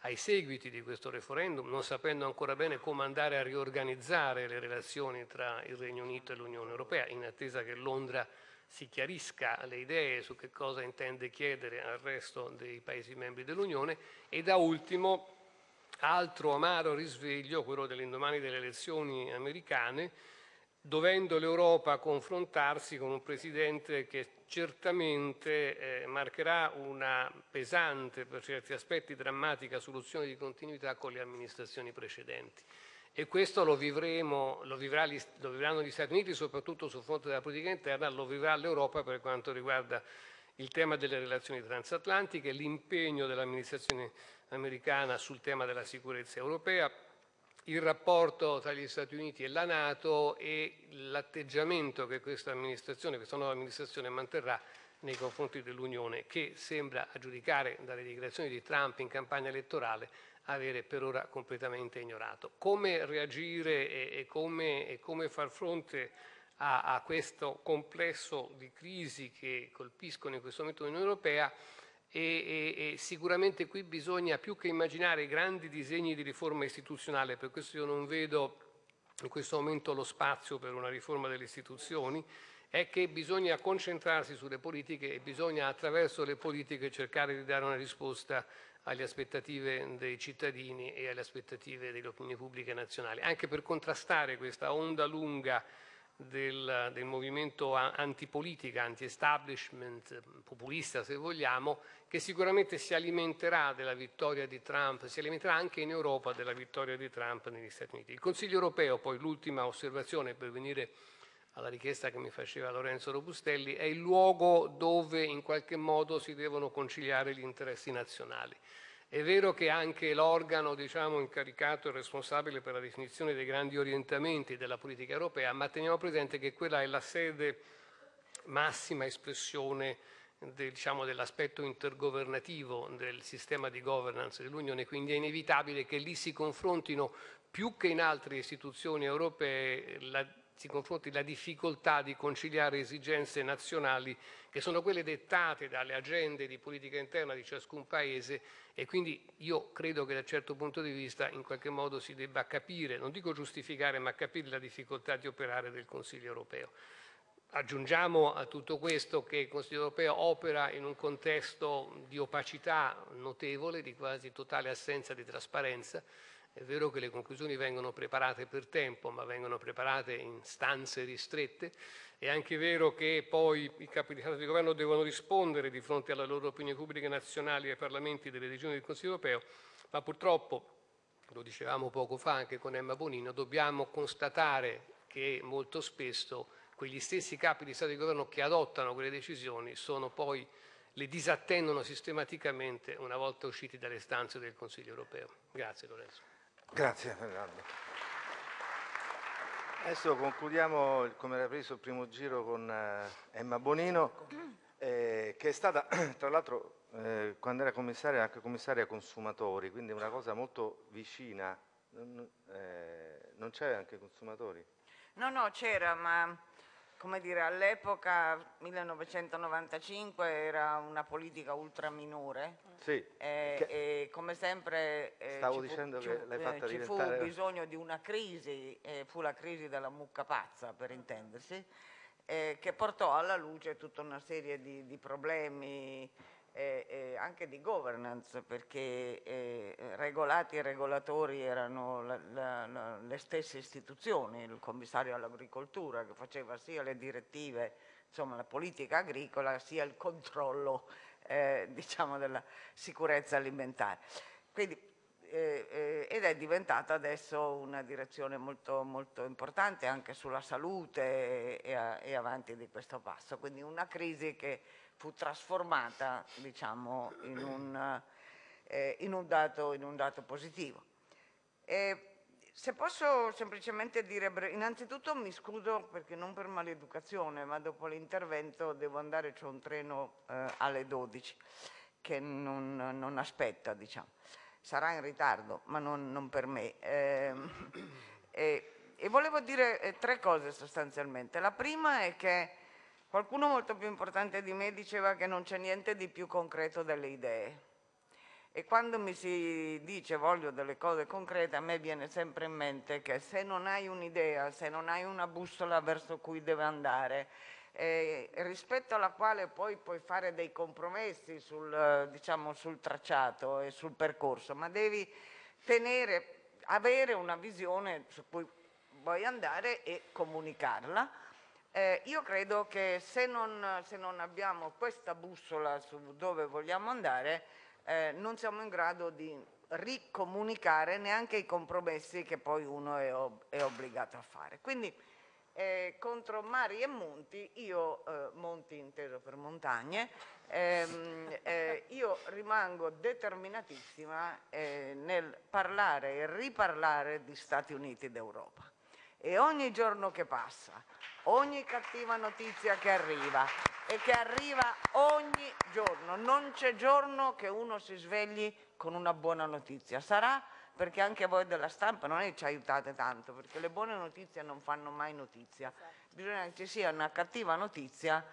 ai seguiti di questo referendum, non sapendo ancora bene come andare a riorganizzare le relazioni tra il Regno Unito e l'Unione Europea, in attesa che Londra si chiarisca le idee su che cosa intende chiedere al resto dei Paesi membri dell'Unione e da ultimo altro amaro risveglio, quello dell'indomani delle elezioni americane, dovendo l'Europa confrontarsi con un Presidente che certamente eh, marcherà una pesante, per certi aspetti drammatica soluzione di continuità con le amministrazioni precedenti. E questo lo, vivremo, lo, vivrà, lo vivranno gli Stati Uniti, soprattutto sul fronte della politica interna, lo vivrà l'Europa per quanto riguarda il tema delle relazioni transatlantiche, l'impegno dell'amministrazione americana sul tema della sicurezza europea, il rapporto tra gli Stati Uniti e la Nato e l'atteggiamento che questa amministrazione, questa nuova amministrazione manterrà nei confronti dell'Unione, che sembra, a giudicare dalle dichiarazioni di Trump in campagna elettorale, avere per ora completamente ignorato. Come reagire e, e, come, e come, far fronte a, a questo complesso di crisi che colpiscono in questo momento l'Unione Europea e, e, e, sicuramente qui bisogna più che immaginare grandi disegni di riforma istituzionale, per questo io non vedo in questo momento lo spazio per una riforma delle istituzioni, è che bisogna concentrarsi sulle politiche e bisogna attraverso le politiche cercare di dare una risposta alle aspettative dei cittadini e alle aspettative delle opinioni pubbliche nazionali, anche per contrastare questa onda lunga del, del movimento antipolitica, anti-establishment, populista se vogliamo, che sicuramente si alimenterà della vittoria di Trump, si alimenterà anche in Europa della vittoria di Trump negli Stati Uniti. Il Consiglio europeo, poi l'ultima osservazione per venire alla richiesta che mi faceva Lorenzo Robustelli, è il luogo dove in qualche modo si devono conciliare gli interessi nazionali. È vero che anche l'organo diciamo, incaricato e responsabile per la definizione dei grandi orientamenti della politica europea, ma teniamo presente che quella è la sede massima espressione diciamo, dell'aspetto intergovernativo del sistema di governance dell'Unione, quindi è inevitabile che lì si confrontino più che in altre istituzioni europee la, si confronti la difficoltà di conciliare esigenze nazionali che sono quelle dettate dalle agende di politica interna di ciascun Paese e quindi io credo che da certo punto di vista in qualche modo si debba capire, non dico giustificare, ma capire la difficoltà di operare del Consiglio europeo. Aggiungiamo a tutto questo che il Consiglio europeo opera in un contesto di opacità notevole, di quasi totale assenza di trasparenza. È vero che le conclusioni vengono preparate per tempo, ma vengono preparate in stanze ristrette. È anche vero che poi i capi di Stato di governo devono rispondere di fronte alle loro opinioni pubbliche nazionali e ai parlamenti delle regioni del Consiglio europeo, ma purtroppo, lo dicevamo poco fa anche con Emma Bonino, dobbiamo constatare che molto spesso quegli stessi capi di Stato e di Governo che adottano quelle decisioni sono poi, le disattendono sistematicamente una volta usciti dalle stanze del Consiglio europeo. Grazie Lorenzo. Grazie Fernando. Adesso concludiamo, come era preso il primo giro, con eh, Emma Bonino, eh, che è stata, tra l'altro, eh, quando era commissaria, anche commissaria consumatori, quindi una cosa molto vicina. Non, eh, non c'è anche consumatori? No, no, c'era, ma come dire, all'epoca 1995 era una politica ultra minore sì, eh, e come sempre eh, stavo dicendo fu, che l'hai fatta ci diventare... fu bisogno di una crisi, eh, fu la crisi della mucca pazza per intendersi, eh, che portò alla luce tutta una serie di, di problemi eh, eh, anche di governance, perché eh, regolati e regolatori erano la, la, la, le stesse istituzioni, il commissario all'agricoltura che faceva sia le direttive, insomma la politica agricola, sia il controllo eh, diciamo della sicurezza alimentare. Quindi, eh, eh, ed è diventata adesso una direzione molto, molto importante anche sulla salute e, e, e avanti di questo passo. Quindi una crisi che fu trasformata diciamo, in, un, eh, in, un dato, in, un, dato, positivo. E se posso semplicemente dire, innanzitutto mi scuso perché non per maleducazione, ma dopo l'intervento devo andare, c'è un treno eh, alle 12 che non, non aspetta, diciamo. Sarà in ritardo, ma non, non per me. Eh, e, e, volevo dire eh, tre cose sostanzialmente. La prima è che Qualcuno molto più importante di me diceva che non c'è niente di più concreto delle idee. E quando mi si dice voglio delle cose concrete, a me viene sempre in mente che se non hai un'idea, se non hai una bussola verso cui deve andare, eh, rispetto alla quale poi puoi fare dei compromessi sul, diciamo, sul tracciato e sul percorso, ma devi tenere, avere una visione su cui vuoi andare e comunicarla eh, io credo che se non, se non, abbiamo questa bussola su dove vogliamo andare, eh, non siamo in grado di ricomunicare neanche i compromessi che poi uno è, ob è obbligato a fare. Quindi eh, contro mari e monti, io, eh, monti inteso per montagne, ehm, eh, io rimango determinatissima eh, nel parlare e riparlare di Stati Uniti d'Europa. E ogni giorno che passa, ogni cattiva notizia che arriva e che arriva ogni giorno. Non c'è giorno che uno si svegli con una buona notizia. Sarà perché anche voi della stampa non è che ci aiutate tanto, perché le buone notizie non fanno mai notizia. Bisogna che ci sia una cattiva notizia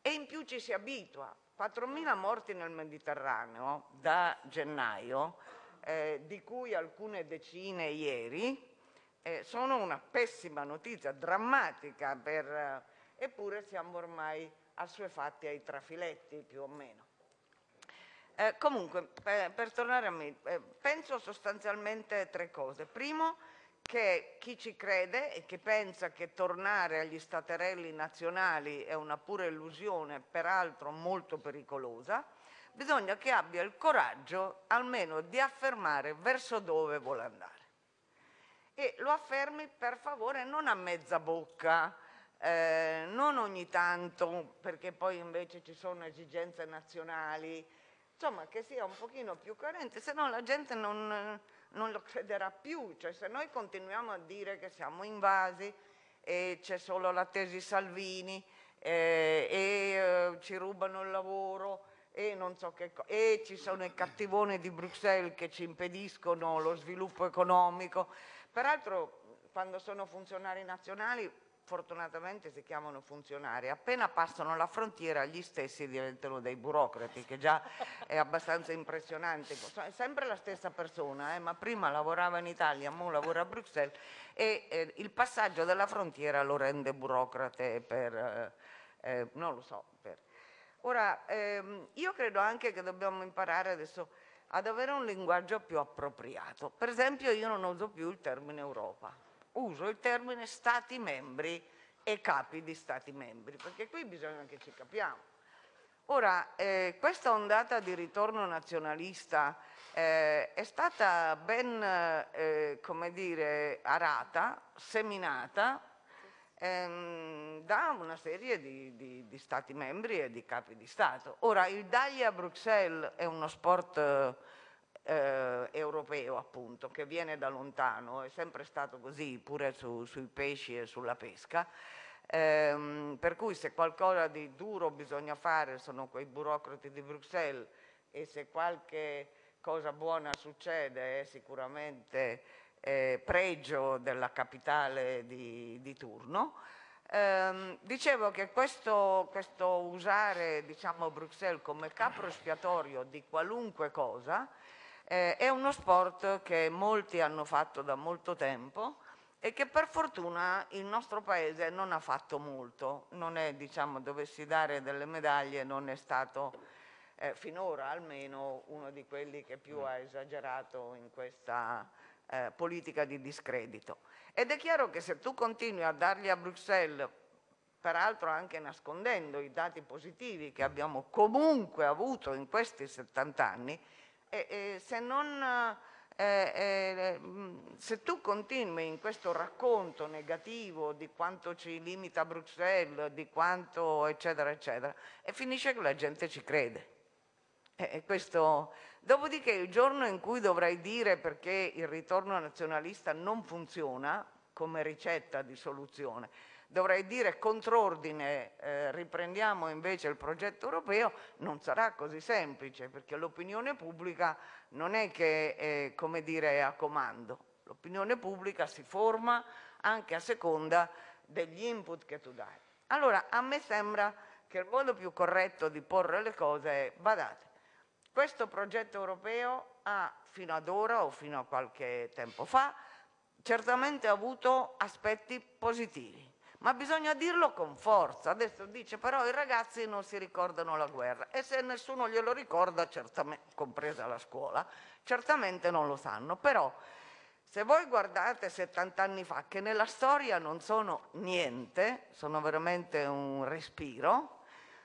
e in più ci si abitua. 4.000 morti nel Mediterraneo da gennaio, eh, di cui alcune decine ieri, eh, sono una pessima notizia, drammatica, per, eh, eppure siamo ormai assuefatti ai trafiletti più o meno. Eh, comunque, per, per, tornare a me, eh, penso sostanzialmente tre cose. Primo, che chi ci crede e che pensa che tornare agli staterelli nazionali è una pura illusione, peraltro molto pericolosa, bisogna che abbia il coraggio almeno di affermare verso dove vuole andare e lo affermi per favore non a mezza bocca, eh, non ogni tanto perché poi invece ci sono esigenze nazionali, insomma che sia un pochino più coerente, se no la gente non, non lo crederà più, cioè se noi continuiamo a dire che siamo invasi e c'è solo la tesi Salvini eh, e eh, ci rubano il lavoro e, non so che e ci sono i cattivoni di Bruxelles che ci impediscono lo sviluppo economico, peraltro quando sono funzionari nazionali fortunatamente si chiamano funzionari, appena passano la frontiera gli stessi diventano dei burocrati, che già è abbastanza impressionante. È sempre la stessa persona, eh, ma prima lavorava in Italia, ora lavora a Bruxelles e eh, il passaggio della frontiera lo rende burocrate per, eh, eh non lo so. Per. Ora, ehm, io credo anche che dobbiamo imparare adesso ad avere un linguaggio più appropriato. Per esempio io non uso più il termine Europa uso il termine Stati membri e capi di Stati membri, perché qui bisogna che ci capiamo. Ora, eh, questa ondata di ritorno nazionalista eh, è stata ben, eh, come dire, arata, seminata ehm, da una serie di, di, di, Stati membri e di capi di Stato. Ora, il Dagli a Bruxelles è uno sport eh, europeo appunto, che viene da lontano, è sempre stato così pure su, sui pesci e sulla pesca, ehm, per cui se qualcosa di duro bisogna fare sono quei burocrati di Bruxelles e se qualche cosa buona succede è sicuramente eh, pregio della capitale di, di turno. Eh, dicevo che questo, questo usare diciamo, Bruxelles come capro espiatorio di qualunque cosa eh, è uno sport che molti hanno fatto da molto tempo e che per fortuna il nostro paese non ha fatto molto, non è, diciamo, dovessi dare delle medaglie, non è stato eh, finora almeno uno di quelli che più ha esagerato in questa eh, politica di discredito. Ed è chiaro che se tu continui a dargli a Bruxelles, peraltro anche nascondendo i dati positivi che abbiamo comunque avuto in questi 70 anni, e, e se non... Eh, eh, se tu continui in questo racconto negativo di quanto ci limita Bruxelles, di quanto eccetera eccetera, e finisce che la gente ci crede. E questo... Dopodiché il giorno in cui dovrai dire perché il ritorno nazionalista non funziona come ricetta di soluzione, dovrei dire contrordine, eh, riprendiamo invece il progetto europeo, non sarà così semplice perché l'opinione pubblica non è che eh, come dire, è a comando, l'opinione pubblica si forma anche a seconda degli input che tu dai. Allora a me sembra che il modo più corretto di porre le cose è, badate, questo progetto europeo ha fino ad ora o fino a qualche tempo fa certamente avuto aspetti positivi ma bisogna dirlo con forza. Adesso dice però i ragazzi non si ricordano la guerra e se nessuno glielo ricorda, compresa la scuola, certamente non lo sanno. Però se voi guardate 70 anni fa, che nella storia non sono niente, sono veramente un respiro,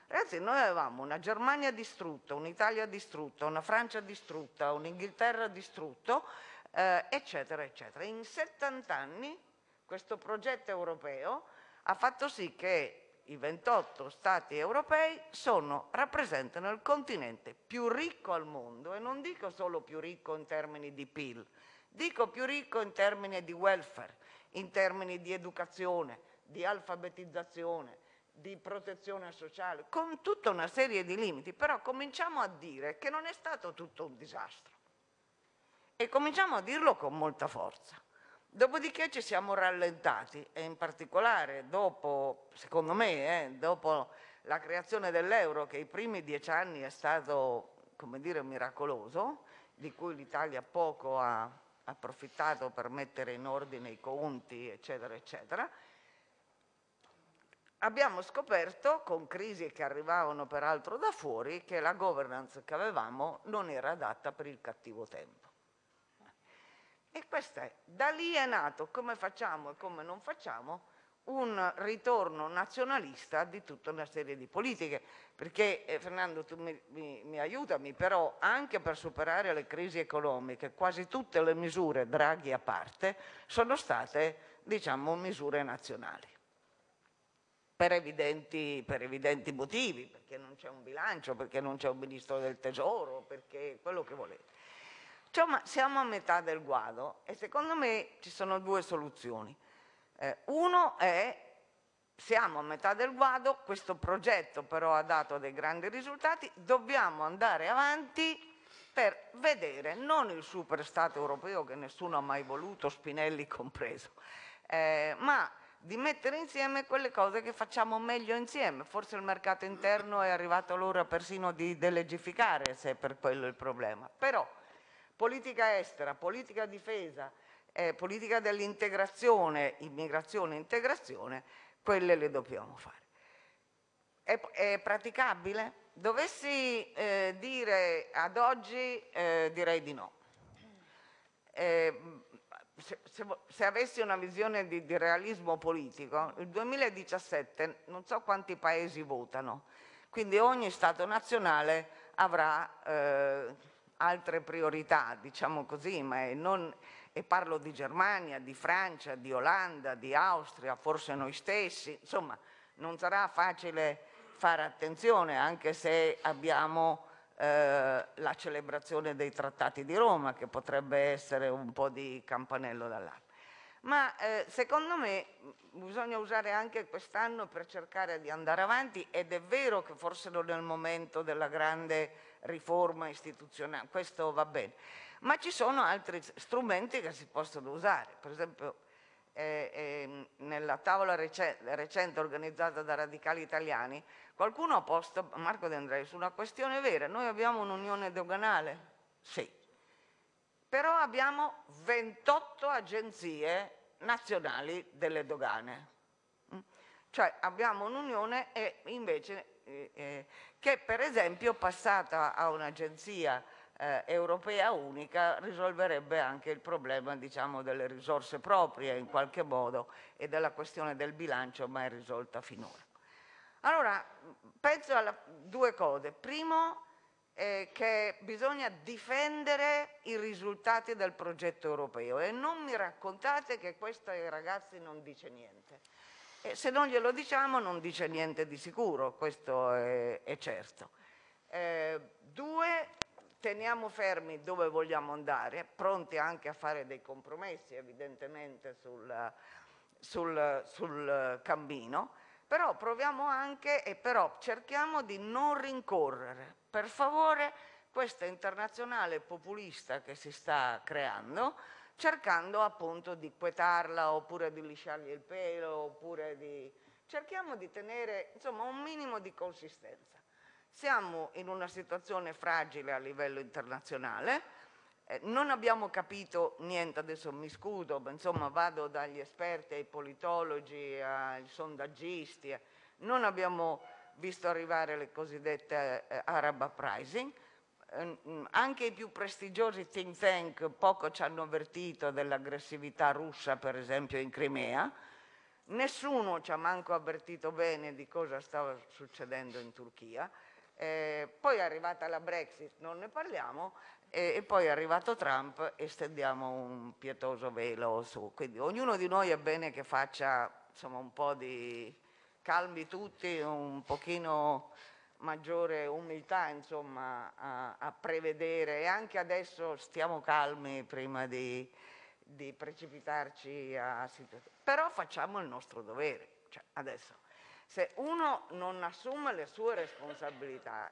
Ragazzi, noi avevamo una Germania distrutta, un'Italia distrutta, una Francia distrutta, un'Inghilterra distrutto, eh, eccetera, eccetera. In 70 anni questo progetto europeo ha fatto sì che i 28 Stati europei sono, rappresentano il continente più ricco al mondo e non dico solo più ricco in termini di PIL, dico più ricco in termini di welfare, in termini di educazione, di alfabetizzazione, di protezione sociale, con tutta una serie di limiti, però cominciamo a dire che non è stato tutto un disastro e cominciamo a dirlo con molta forza. Dopodiché ci siamo rallentati e in particolare dopo, secondo me, eh, dopo la creazione dell'euro che i primi dieci anni è stato, come dire, miracoloso, di cui l'Italia poco ha approfittato per mettere in ordine i conti, eccetera, eccetera, abbiamo scoperto, con crisi che arrivavano peraltro da fuori, che la governance che avevamo non era adatta per il cattivo tempo. E questo è, da lì è nato come facciamo e come non facciamo un ritorno nazionalista di tutta una serie di politiche, perché eh, Fernando tu mi, mi, mi, aiutami, però anche per superare le crisi economiche quasi tutte le misure, Draghi a parte, sono state diciamo misure nazionali. Per evidenti, motivi, perché non c'è un bilancio, perché non c'è un ministro del tesoro, perché quello che volete. Cioè, ma siamo a metà del guado e secondo me ci sono due soluzioni. Eh, uno è siamo a metà del guado, questo progetto però ha dato dei grandi risultati, dobbiamo andare avanti per vedere non il super Stato europeo che nessuno ha mai voluto, Spinelli compreso, eh, ma di mettere insieme quelle cose che facciamo meglio insieme. Forse il mercato interno è arrivato l'ora persino di delegificare, se è per quello il problema. Però politica estera, politica difesa, eh, politica dell'integrazione, immigrazione e integrazione, quelle le dobbiamo fare. È, è praticabile? Dovessi eh, dire ad oggi, eh, direi di no. Se, se, se, avessi una visione di, di, realismo politico, il 2017 non so quanti paesi votano, quindi ogni Stato nazionale avrà eh, altre priorità, diciamo così, ma non, e parlo di Germania, di Francia, di Olanda, di Austria, forse noi stessi, insomma non sarà facile fare attenzione anche se abbiamo eh, la celebrazione dei trattati di Roma che potrebbe essere un po' di campanello d'allarme. Ma eh, secondo me bisogna usare anche quest'anno per cercare di andare avanti ed è vero che forse non è il momento della grande riforma istituzionale, questo va bene, ma ci sono altri strumenti che si possono usare, per esempio nella tavola recente, organizzata da radicali italiani qualcuno ha posto, Marco De Andrei, su una questione vera, noi abbiamo un'unione doganale? Sì, però abbiamo 28 agenzie nazionali delle dogane, mm? cioè abbiamo un'unione invece eh, eh, che per esempio passata a un'agenzia eh, europea unica risolverebbe anche il problema diciamo, delle risorse proprie in qualche modo e della questione del bilancio mai risolta finora. Allora, penso a due cose. Primo, eh, che bisogna difendere i risultati del progetto europeo e non mi raccontate che questo ai ragazzi non dice niente. E se non glielo diciamo non dice niente di sicuro, questo è, è certo. Eh, due, teniamo fermi dove vogliamo andare, pronti anche a fare dei compromessi evidentemente sul, sul, sul cammino, però proviamo anche e però cerchiamo di non rincorrere. Per favore questa internazionale populista che si sta creando, cercando appunto di quietarla oppure di lisciargli il pelo oppure di... cerchiamo di tenere insomma un minimo di consistenza. Siamo in una situazione fragile a livello internazionale, eh, non abbiamo capito niente, adesso mi scudo, ma insomma vado dagli esperti ai politologi, ai sondaggisti, eh, non abbiamo visto arrivare le cosiddette eh, Arab Uprising, eh, anche i più prestigiosi think tank poco ci hanno avvertito dell'aggressività russa per esempio in Crimea, nessuno ci ha manco avvertito bene di cosa stava succedendo in Turchia, eh, poi è arrivata la Brexit, non ne parliamo, e, e, poi è arrivato Trump e stendiamo un pietoso velo su. Quindi ognuno di noi è bene che faccia insomma, un po' di calmi tutti, un pochino maggiore umiltà insomma, a, a, prevedere e anche adesso stiamo calmi prima di, di precipitarci a situazioni. Però facciamo il nostro dovere. Cioè, adesso se uno non assume le sue responsabilità,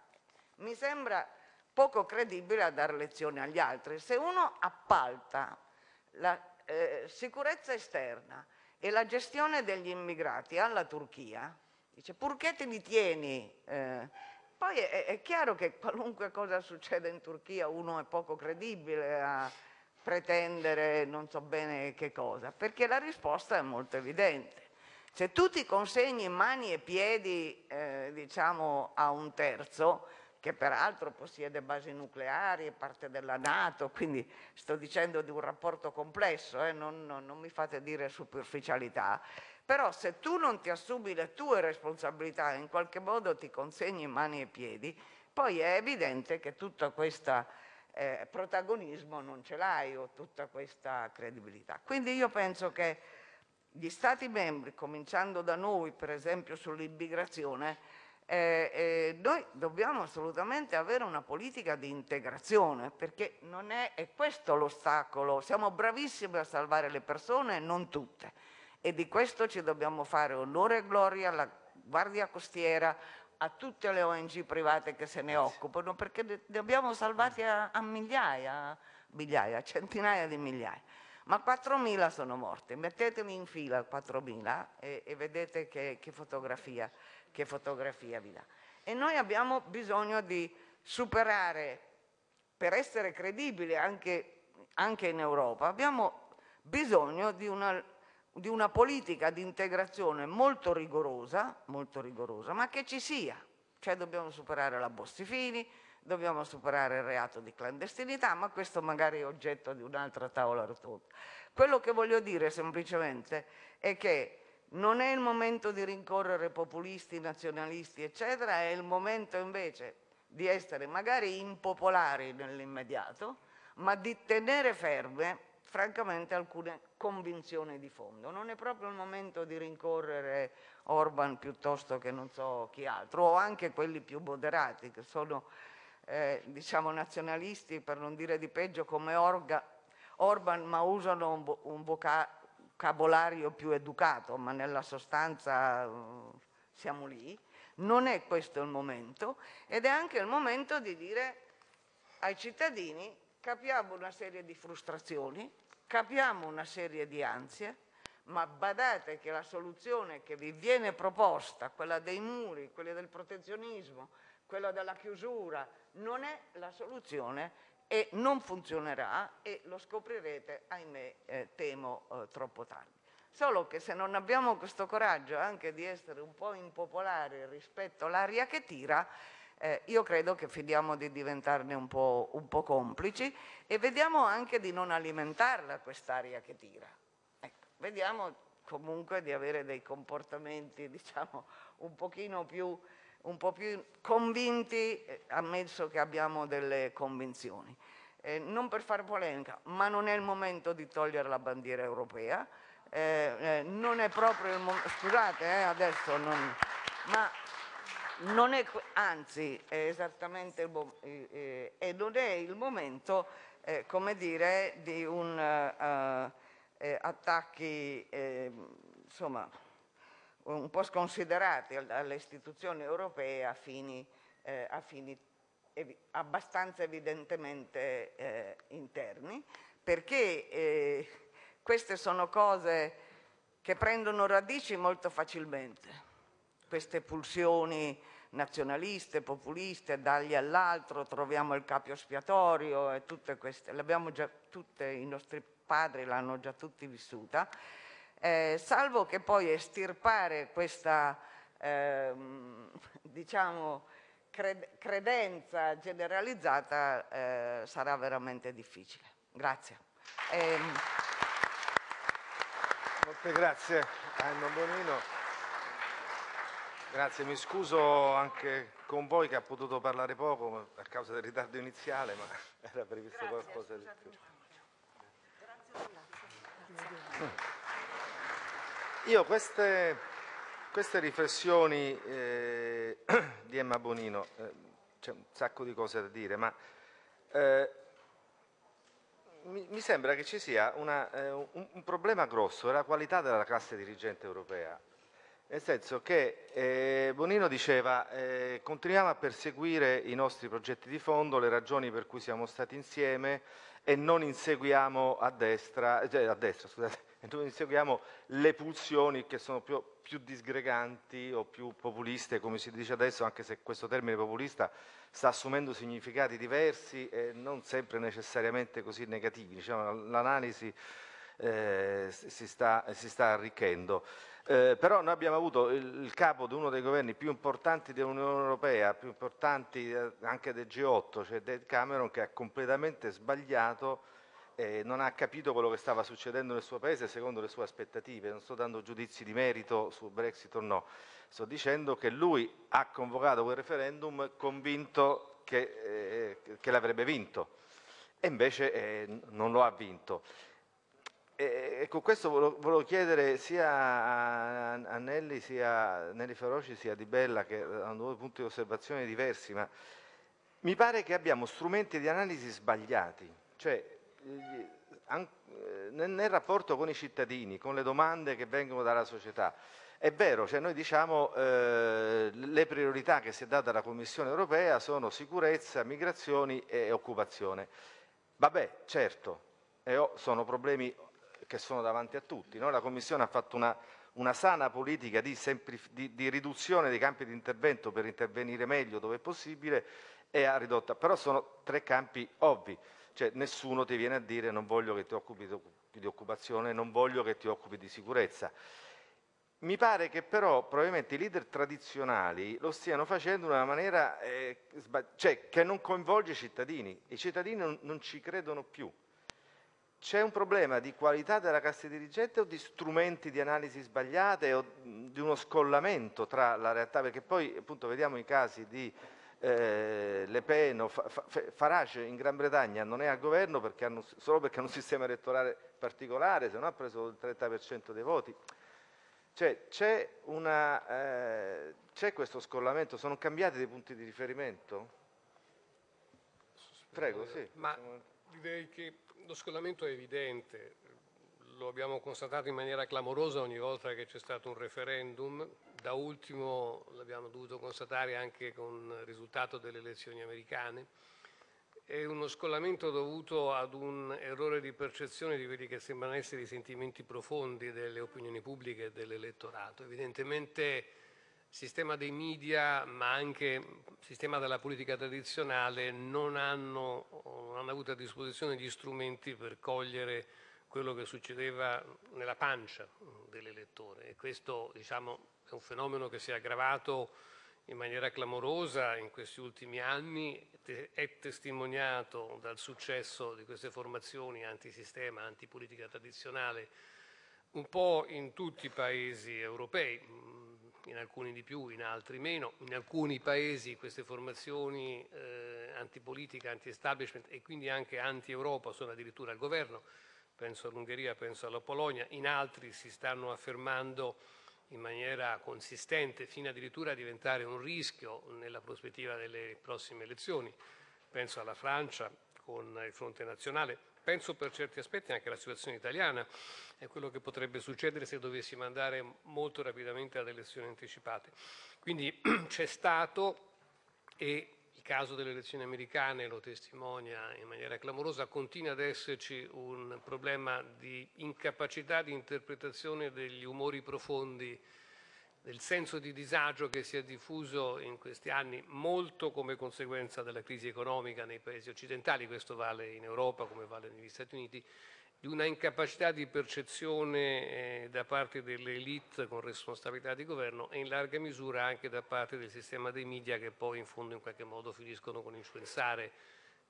mi sembra poco credibile a dare lezioni agli altri. Se uno appalta la eh, sicurezza esterna e la gestione degli immigrati alla Turchia, dice purché te li tieni, eh, poi è, è, chiaro che qualunque cosa succeda in Turchia uno è poco credibile a pretendere non so bene che cosa, perché la risposta è molto evidente. Se tu ti consegni mani e piedi eh, diciamo, a un terzo, che peraltro possiede basi nucleari, è parte della Nato, quindi sto dicendo di un rapporto complesso, eh, non, non, non mi fate dire superficialità, però se tu non ti assumi le tue responsabilità e in qualche modo ti consegni mani e piedi, poi è evidente che tutto questo eh, protagonismo non ce l'hai o tutta questa credibilità. Quindi io penso che gli Stati membri, cominciando da noi per esempio sull'immigrazione, eh, eh, noi dobbiamo assolutamente avere una politica di integrazione perché non è, è questo l'ostacolo, siamo bravissimi a salvare le persone, non tutte. E di questo ci dobbiamo fare onore e gloria alla Guardia Costiera, a tutte le ONG private che se ne occupano perché ne abbiamo salvati a, a migliaia, migliaia, centinaia di migliaia ma 4.000 sono morte, mettetemi in fila 4.000 e, e vedete che, che, fotografia, che fotografia vi dà. E noi abbiamo bisogno di superare, per essere credibili anche, anche in Europa, abbiamo bisogno di una, di una politica di integrazione molto rigorosa, molto rigorosa, ma che ci sia. Cioè dobbiamo superare la Bossi-Fini, dobbiamo superare il reato di clandestinità, ma questo magari è oggetto di un'altra tavola rotonda. Quello che voglio dire semplicemente è che non è il momento di rincorrere populisti, nazionalisti, eccetera, è il momento invece di essere magari impopolari nell'immediato, ma di tenere ferme francamente alcune convinzioni di fondo. Non è proprio il momento di rincorrere Orban piuttosto che non so chi altro, o anche quelli più moderati, che sono eh, diciamo nazionalisti, per non dire di peggio, come Orga, Orban, ma usano un, un vocabolario più educato, ma nella sostanza uh, siamo lì. Non è questo il momento ed è anche il momento di dire ai cittadini capiamo una serie di frustrazioni, capiamo una serie di ansie, ma badate che la soluzione che vi viene proposta, quella dei muri, quella del protezionismo, quella della chiusura, non è la soluzione e non funzionerà e lo scoprirete, ahimè, eh, temo, eh, troppo tardi. Solo che se non abbiamo questo coraggio anche di essere un po' impopolari rispetto all'aria che tira, eh, io credo che fidiamo di diventarne un po', un po', complici e vediamo anche di non alimentarla quest'aria che tira. Vediamo comunque di avere dei comportamenti, diciamo, un pochino più un po' più convinti, eh, ammesso che abbiamo delle convinzioni. Eh, non per fare polemica, ma non è il momento di togliere la bandiera europea, eh, eh non è proprio il momento, scusate eh, adesso, non, ma non è, anzi è esattamente il, eh, e non è il momento, come dire, di un attacchi, insomma, un po' sconsiderati dalle istituzioni europee a fini, eh, a fini ev abbastanza evidentemente eh, interni, perché eh, queste sono cose che prendono radici molto facilmente, queste pulsioni nazionaliste, populiste, dagli all'altro, troviamo il capio espiatorio e tutte queste, le abbiamo già tutte, i nostri padri l'hanno già tutti vissuta, eh, salvo che poi estirpare questa eh, diciamo, cred credenza generalizzata eh, sarà veramente difficile. Grazie. Ehm... Molte grazie a Emma Bonino. Grazie, mi scuso anche con voi che ha potuto parlare poco a causa del ritardo iniziale, ma era previsto grazie, qualcosa di più. Io queste, queste riflessioni eh, di Emma Bonino, eh, c'è un sacco di cose da dire, ma eh, mi, mi, sembra che ci sia una, eh, un, un, problema grosso, la qualità della classe dirigente europea. Nel senso che eh, Bonino diceva eh, continuiamo a perseguire i nostri progetti di fondo, le ragioni per cui siamo stati insieme e non inseguiamo a destra, cioè a destra scusate, noi inseguiamo le pulsioni che sono più, più, disgreganti o più populiste, come si dice adesso, anche se questo termine populista sta assumendo significati diversi e non sempre necessariamente così negativi. Diciamo, L'analisi eh, si, si, sta, arricchendo. Eh, però noi abbiamo avuto il, il, capo di uno dei governi più importanti dell'Unione Europea, più importanti eh, anche del G8, cioè David Cameron, che ha completamente sbagliato eh, non ha capito quello che stava succedendo nel suo paese secondo le sue aspettative. Non sto dando giudizi di merito su Brexit o no, sto dicendo che lui ha convocato quel referendum convinto che, eh, che l'avrebbe vinto e invece eh, non lo ha vinto. E, con questo volevo, volevo, chiedere sia a, Nelli, sia a Nelli Feroci, sia a Di Bella, che hanno due punti di osservazione diversi, ma mi pare che abbiamo strumenti di analisi sbagliati, cioè nel, nel rapporto con i cittadini, con le domande che vengono dalla società. È vero, cioè noi diciamo eh, le priorità che si è data dalla Commissione europea sono sicurezza, migrazioni e occupazione. Vabbè, certo, sono problemi che sono davanti a tutti. No? La Commissione ha fatto una, una sana politica di, di, di, riduzione dei campi di intervento per intervenire meglio dove è possibile e ha ridotto, però sono tre campi ovvi, cioè nessuno ti viene a dire non voglio che ti occupi di occupazione, non voglio che ti occupi di sicurezza. Mi pare che però probabilmente i leader tradizionali lo stiano facendo in una maniera eh, cioè, che non coinvolge i cittadini. I cittadini non, non ci credono più. C'è un problema di qualità della cassa dirigente o di strumenti di analisi sbagliate o di uno scollamento tra la realtà? Perché poi appunto vediamo i casi di eh, Le Pen o Farage in Gran Bretagna non è al governo perché hanno, solo perché hanno un sistema elettorale particolare, se no ha preso il 30% dei voti. Cioè, c'è, eh, questo scollamento? Sono cambiati dei punti di riferimento? Prego, sì. Ma direi che lo scollamento è evidente, lo abbiamo constatato in maniera clamorosa ogni volta che c'è stato un referendum, da ultimo l'abbiamo dovuto constatare anche con il risultato delle elezioni americane è uno scollamento dovuto ad un errore di percezione di quelli che sembrano essere i sentimenti profondi delle opinioni pubbliche e dell'elettorato. Evidentemente sistema dei media, ma anche sistema della politica tradizionale non hanno, non hanno avuto a disposizione gli strumenti per cogliere quello che succedeva nella pancia dell'elettore. E questo diciamo, è un fenomeno che si è aggravato in maniera clamorosa in questi ultimi anni, è testimoniato dal successo di queste formazioni antisistema, antipolitica tradizionale, un po' in tutti i paesi europei, in alcuni di più, in altri meno. In alcuni paesi queste formazioni eh, antipolitica, anti-establishment e quindi anche anti-Europa sono addirittura al governo, penso all'Ungheria, penso alla Polonia, in altri si stanno affermando in maniera consistente fino addirittura a diventare un rischio nella prospettiva delle prossime elezioni. Penso alla Francia con il fronte nazionale, penso per certi aspetti anche alla situazione italiana e quello che potrebbe succedere se dovessimo andare molto rapidamente ad elezioni anticipate. Quindi c'è stato e caso delle elezioni americane lo testimonia in maniera clamorosa, continua ad esserci un problema di incapacità di interpretazione degli umori profondi, del senso di disagio che si è diffuso in questi anni molto come conseguenza della crisi economica nei paesi occidentali, questo vale in Europa come vale negli Stati Uniti, di una incapacità di percezione eh, da parte delle elite con responsabilità di governo e in larga misura anche da parte del sistema dei media che poi in fondo in qualche modo finiscono con influenzare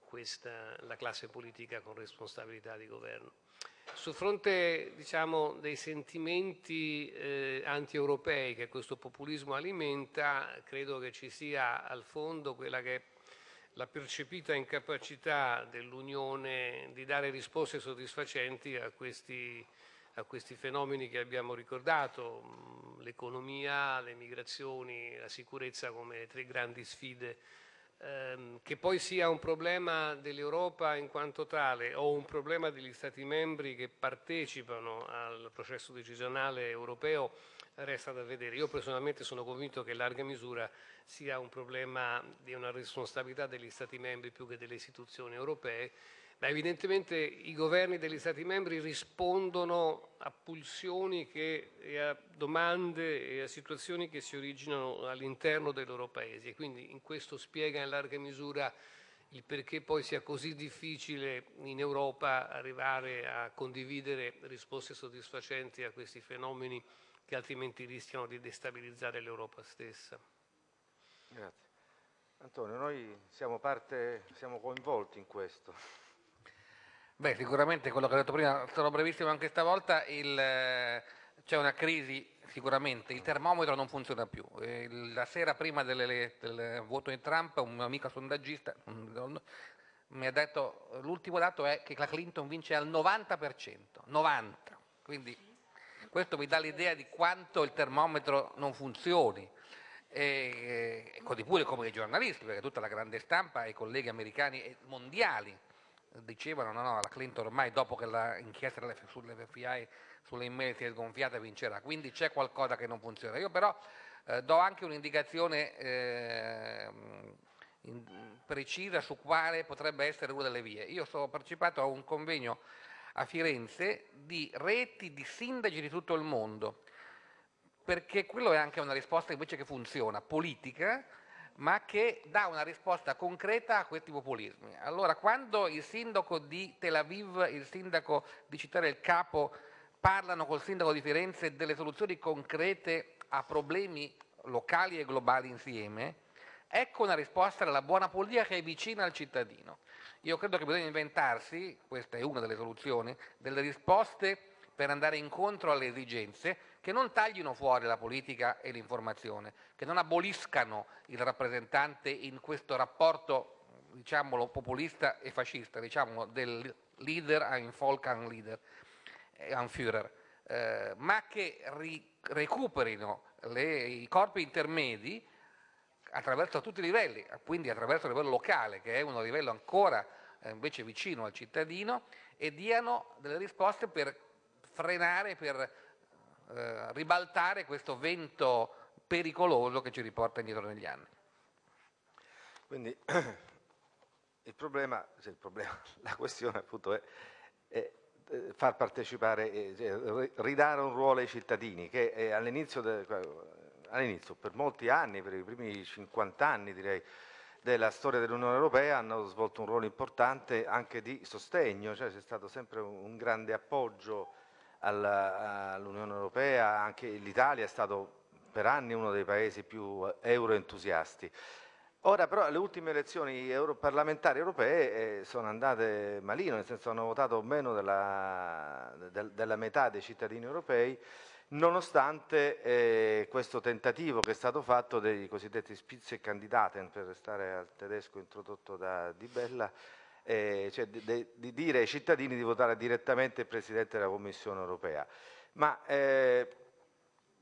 questa, la classe politica con responsabilità di governo. Sul fronte diciamo, dei sentimenti eh, anti-europei che questo populismo alimenta, credo che ci sia al fondo quella che è la percepita incapacità dell'Unione di dare risposte soddisfacenti a questi, a questi fenomeni che abbiamo ricordato, mm, l'economia, le migrazioni, la sicurezza come tre grandi sfide ehm, che poi sia un problema dell'Europa in quanto tale o un problema degli Stati membri che partecipano al processo decisionale europeo resta da vedere. Io personalmente sono convinto che in larga misura sia un problema di una responsabilità degli Stati membri più che delle istituzioni europee, ma evidentemente i governi degli Stati membri rispondono a pulsioni che, e a domande e a situazioni che si originano all'interno dei loro paesi e quindi in questo spiega in larga misura il perché poi sia così difficile in Europa arrivare a condividere risposte soddisfacenti a questi fenomeni che altrimenti rischiano di destabilizzare l'Europa stessa. Grazie. Antonio, noi siamo, parte, siamo coinvolti in questo. Beh, sicuramente quello che ho detto prima, sarò brevissimo anche stavolta, c'è una crisi sicuramente, il termometro non funziona più. La sera prima delle, del voto di Trump un amico sondaggista mi ha detto, l'ultimo dato è che la Clinton vince al 90%, 90%, quindi questo mi dà l'idea di quanto il termometro non funzioni. E, e così pure come i giornalisti, perché tutta la grande stampa e i colleghi americani e mondiali dicevano no, no, la Clinton ormai dopo che l'inchiesta sull'FBI sulle email si è sgonfiata vincerà, quindi c'è qualcosa che non funziona. Io però eh, do anche un'indicazione eh, precisa su quale potrebbe essere una delle vie. Io ho partecipato a un convegno a Firenze di reti di sindaci di tutto il mondo, perché quello è anche una risposta invece che funziona, politica, ma che dà una risposta concreta a questi populismi. Allora, quando il sindaco di Tel Aviv, il sindaco di Città del Capo parlano col sindaco di Firenze delle soluzioni concrete a problemi locali e globali insieme, ecco una risposta della buona politica che è vicina al cittadino. Io credo che bisogna inventarsi, questa è una delle soluzioni, delle risposte per andare incontro alle esigenze che non taglino fuori la politica e l'informazione, che non aboliscano il rappresentante in questo rapporto, diciamolo, populista e fascista, diciamolo, del leader ein Volk ein leader, ein Führer, eh, ma che ri recuperino le, i corpi intermedi attraverso tutti i livelli, quindi attraverso il livello locale, che è un livello ancora eh, invece vicino al cittadino, e diano delle risposte per frenare, per eh, ribaltare questo vento pericoloso che ci riporta indietro negli anni. Quindi il problema, cioè il problema la questione appunto è, è far partecipare, cioè, ridare un ruolo ai cittadini che all'inizio, all'inizio, per molti anni, per i primi 50 anni direi, della storia dell'Unione Europea hanno svolto un ruolo importante anche di sostegno, cioè c'è stato sempre un grande appoggio all'Unione Europea, anche l'Italia è stato per anni uno dei paesi più euroentusiasti. Ora però le ultime elezioni europarlamentari europee eh, sono andate malino, nel senso hanno votato meno della, del, della metà dei cittadini europei, nonostante eh, questo tentativo che è stato fatto dei cosiddetti Spitzenkandidaten, per restare al tedesco introdotto da Di Bella, eh, cioè di, di, di, dire ai cittadini di votare direttamente il Presidente della Commissione europea. Ma eh,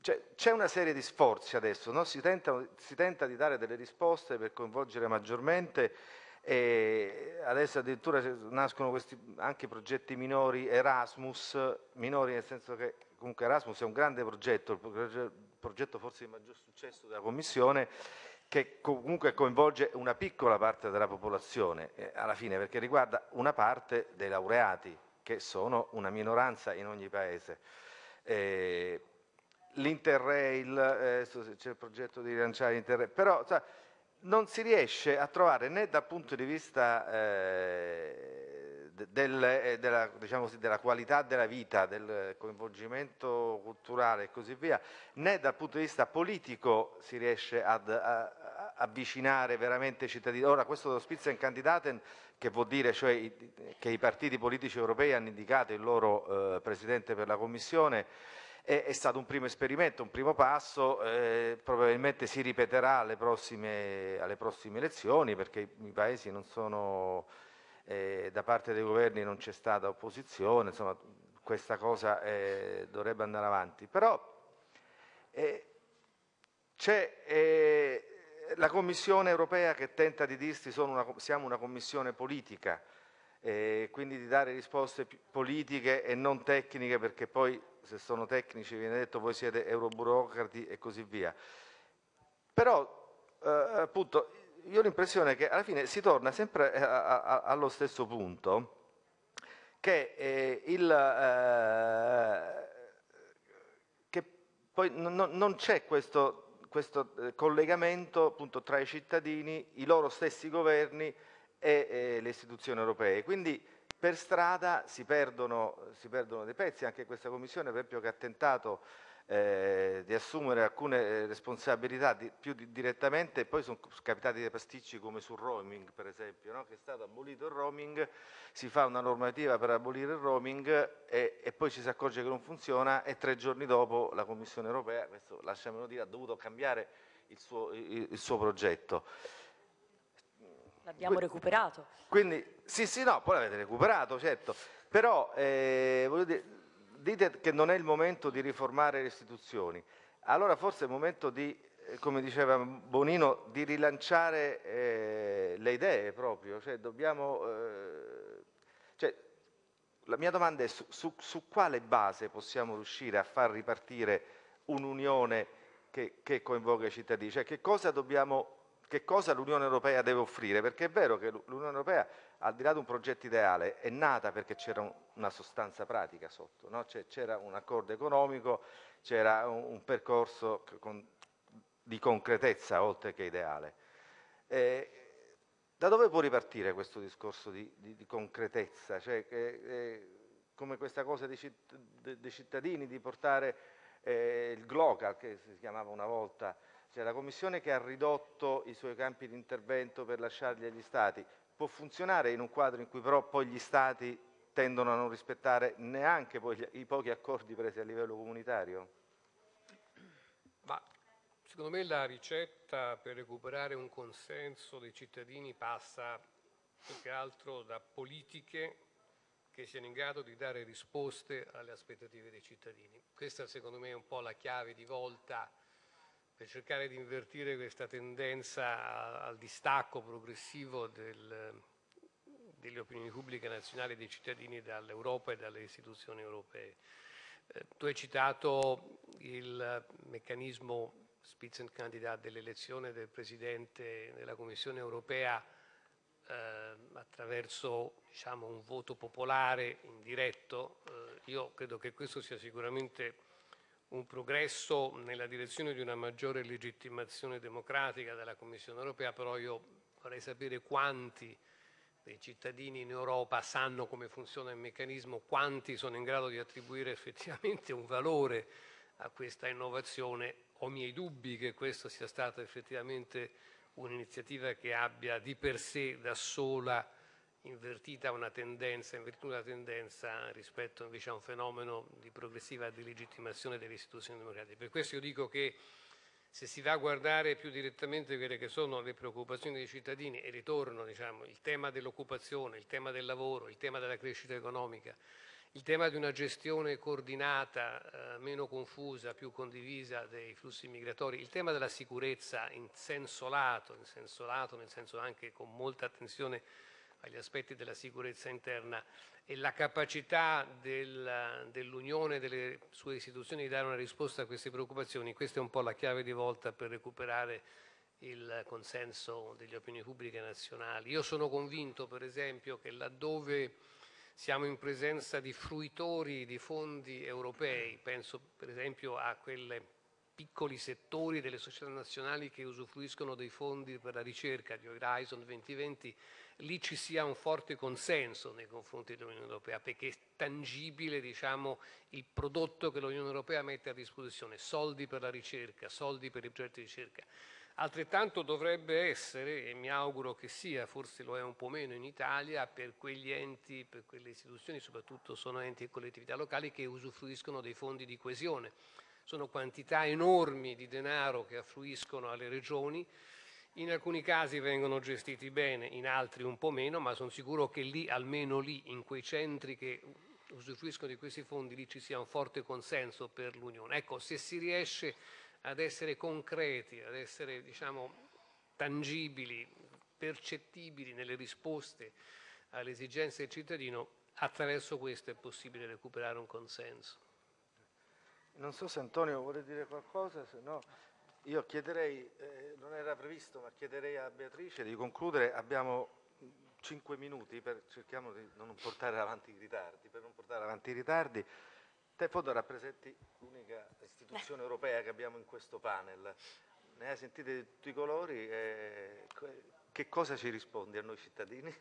cioè, c'è una serie di sforzi adesso, no? si, tenta, si, tenta, di dare delle risposte per coinvolgere maggiormente e adesso addirittura nascono questi anche progetti minori Erasmus, minori nel senso che comunque Erasmus è un grande progetto, il progetto forse di maggior successo della Commissione che comunque coinvolge una piccola parte della popolazione eh, alla fine perché riguarda una parte dei laureati che sono una minoranza in ogni paese. Eh, L'Interrail, eh, c'è il progetto di rilanciare l'Interrail, però cioè, non si riesce a trovare né dal punto di vista eh, del, eh, della, diciamo così, della, qualità della vita, del coinvolgimento culturale e così via, né dal punto di vista politico si riesce ad, a, avvicinare veramente i cittadini. Ora questo dello Spitzenkandidaten che vuol dire cioè, che i partiti politici europei hanno indicato il loro eh, Presidente per la Commissione è, è, stato un primo esperimento, un primo passo, eh, probabilmente si ripeterà alle prossime, alle prossime, elezioni perché i paesi non sono, eh, da parte dei governi non c'è stata opposizione, insomma questa cosa eh, dovrebbe andare avanti. Però eh, c'è eh, la Commissione europea che tenta di dirsi una, siamo una commissione politica, eh, quindi di dare risposte politiche e non tecniche perché poi se sono tecnici viene detto voi siete euroburocrati e così via. Però eh, appunto io ho l'impressione che alla fine si torna sempre a, a, a, allo stesso punto che, eh, il, eh, che poi non, non c'è questo questo eh, collegamento appunto, tra i cittadini, i loro stessi governi e, e le istituzioni europee. Quindi per strada si perdono, si perdono, dei pezzi, anche questa Commissione per esempio che ha tentato eh, di assumere alcune eh, responsabilità di, più di, direttamente e poi sono capitati dei pasticci come sul roaming per esempio, no? che è stato abolito il roaming, si fa una normativa per abolire il roaming e, e, poi ci si accorge che non funziona e tre giorni dopo la Commissione europea, questo lasciamelo dire, ha dovuto cambiare il suo, il, il suo progetto. L'abbiamo recuperato. Quindi, sì, sì, no, poi l'avete recuperato, certo, però eh, dire, dite che non è il momento di riformare le istituzioni, allora forse è il momento di, eh, come diceva Bonino, di rilanciare eh, le idee proprio, cioè dobbiamo... Eh, cioè, la mia domanda è su, su, su, quale base possiamo riuscire a far ripartire un'unione che, che coinvolga i cittadini, cioè che cosa dobbiamo che cosa l'Unione Europea deve offrire, perché è vero che l'Unione Europea, al di là di un progetto ideale, è nata perché c'era una sostanza pratica sotto, no? c'era un accordo economico, c'era un, percorso di concretezza oltre che ideale. Eh, da dove può ripartire questo discorso di, di, di concretezza? Cioè, eh, come questa cosa dei, cittadini, di portare eh, il GLOCAL, che si chiamava una volta, cioè la Commissione che ha ridotto i suoi campi di intervento per lasciarli agli Stati può funzionare in un quadro in cui però poi gli Stati tendono a non rispettare neanche poi i pochi accordi presi a livello comunitario? Ma secondo me la ricetta per recuperare un consenso dei cittadini passa più che altro da politiche che siano in grado di dare risposte alle aspettative dei cittadini. Questa secondo me è un po' la chiave di volta per cercare di invertire questa tendenza al distacco progressivo del, delle opinioni pubbliche nazionali e dei cittadini dall'Europa e dalle istituzioni europee. Eh, tu hai citato il meccanismo Spitzenkandidat dell'elezione del Presidente della Commissione europea eh, attraverso diciamo, un voto popolare indiretto. Eh, io credo che questo sia sicuramente un progresso nella direzione di una maggiore legittimazione democratica della Commissione europea, però io vorrei sapere quanti dei cittadini in Europa sanno come funziona il meccanismo, quanti sono in grado di attribuire effettivamente un valore a questa innovazione. Ho miei dubbi che questa sia stata effettivamente un'iniziativa che abbia di per sé da sola invertita una tendenza, in virtù della tendenza rispetto invece a un fenomeno di progressiva delegittimazione delle istituzioni democratiche. Per questo io dico che se si va a guardare più direttamente quelle che sono le preoccupazioni dei cittadini e ritorno diciamo, il tema dell'occupazione, il tema del lavoro, il tema della crescita economica, il tema di una gestione coordinata, eh, meno confusa, più condivisa dei flussi migratori, il tema della sicurezza in senso lato, in senso lato nel senso anche con molta attenzione agli aspetti della sicurezza interna e la capacità del, dell'Unione e delle sue istituzioni di dare una risposta a queste preoccupazioni, questa è un po' la chiave di volta per recuperare il consenso delle opinioni pubbliche nazionali. Io sono convinto, per esempio, che laddove siamo in presenza di fruitori di fondi europei, penso per esempio a quei piccoli settori delle società nazionali che usufruiscono dei fondi per la ricerca di Horizon 2020, lì ci sia un forte consenso nei confronti dell'Unione Europea, perché è tangibile diciamo, il prodotto che l'Unione Europea mette a disposizione, soldi per la ricerca, soldi per i progetti di ricerca. Altrettanto dovrebbe essere, e mi auguro che sia, forse lo è un po' meno in Italia, per quegli enti, per quelle istituzioni, soprattutto sono enti e collettività locali che usufruiscono dei fondi di coesione. Sono quantità enormi di denaro che affluiscono alle regioni, in alcuni casi vengono gestiti bene, in altri un po' meno, ma sono sicuro che lì, almeno lì, in quei centri che usufruiscono di questi fondi, lì ci sia un forte consenso per l'Unione. Ecco, se si riesce ad essere concreti, ad essere diciamo, tangibili, percettibili nelle risposte alle esigenze del cittadino, attraverso questo è possibile recuperare un consenso. Non so se Antonio vuole dire qualcosa, se no... Io chiederei, eh, non era previsto, ma chiederei a Beatrice di concludere. Abbiamo cinque minuti, per, cerchiamo di non portare avanti i ritardi. Per non portare avanti i ritardi, te foto rappresenti l'unica istituzione europea che abbiamo in questo panel. Ne hai sentite di tutti i colori? Eh, che cosa ci rispondi a noi cittadini?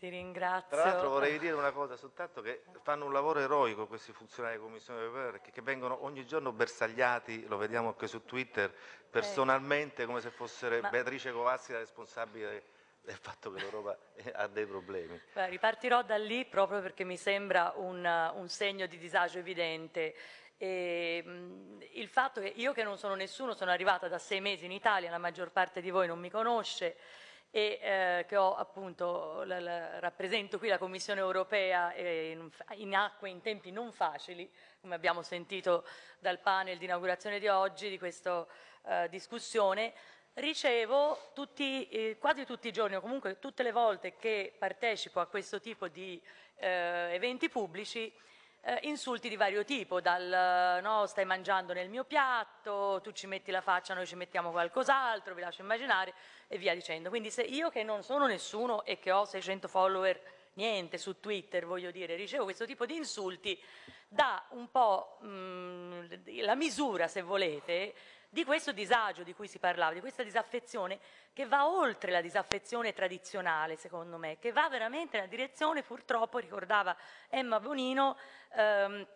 Ti ringrazio. Tra l'altro vorrei dire una cosa soltanto che fanno un lavoro eroico questi funzionari della Commissione europea perché che vengono ogni giorno bersagliati, lo vediamo anche su Twitter, personalmente come se fosse Ma... Beatrice Covassi la responsabile del fatto che l'Europa ha dei problemi. Beh, ripartirò da lì proprio perché mi sembra un, un segno di disagio evidente. E, il fatto che io che non sono nessuno, sono arrivata da sei mesi in Italia, la maggior parte di voi non mi conosce e eh, che ho appunto, la, la, rappresento qui la Commissione europea in, in acque in tempi non facili, come abbiamo sentito dal panel di inaugurazione di oggi, di questa eh, discussione, ricevo tutti, eh, quasi tutti i giorni o comunque tutte le volte che partecipo a questo tipo di eh, eventi pubblici eh, insulti di vario tipo, dal no, stai mangiando nel mio piatto, tu ci metti la faccia, noi ci mettiamo qualcos'altro, vi lascio immaginare e via dicendo. Quindi se io che non sono nessuno e che ho 600 follower, niente su Twitter voglio dire, ricevo questo tipo di insulti, dà un po' mh, mm, la misura, se volete, di questo disagio di cui si parlava, di questa disaffezione che va oltre la disaffezione tradizionale, secondo me, che va veramente nella direzione, purtroppo, ricordava Emma Bonino, ehm,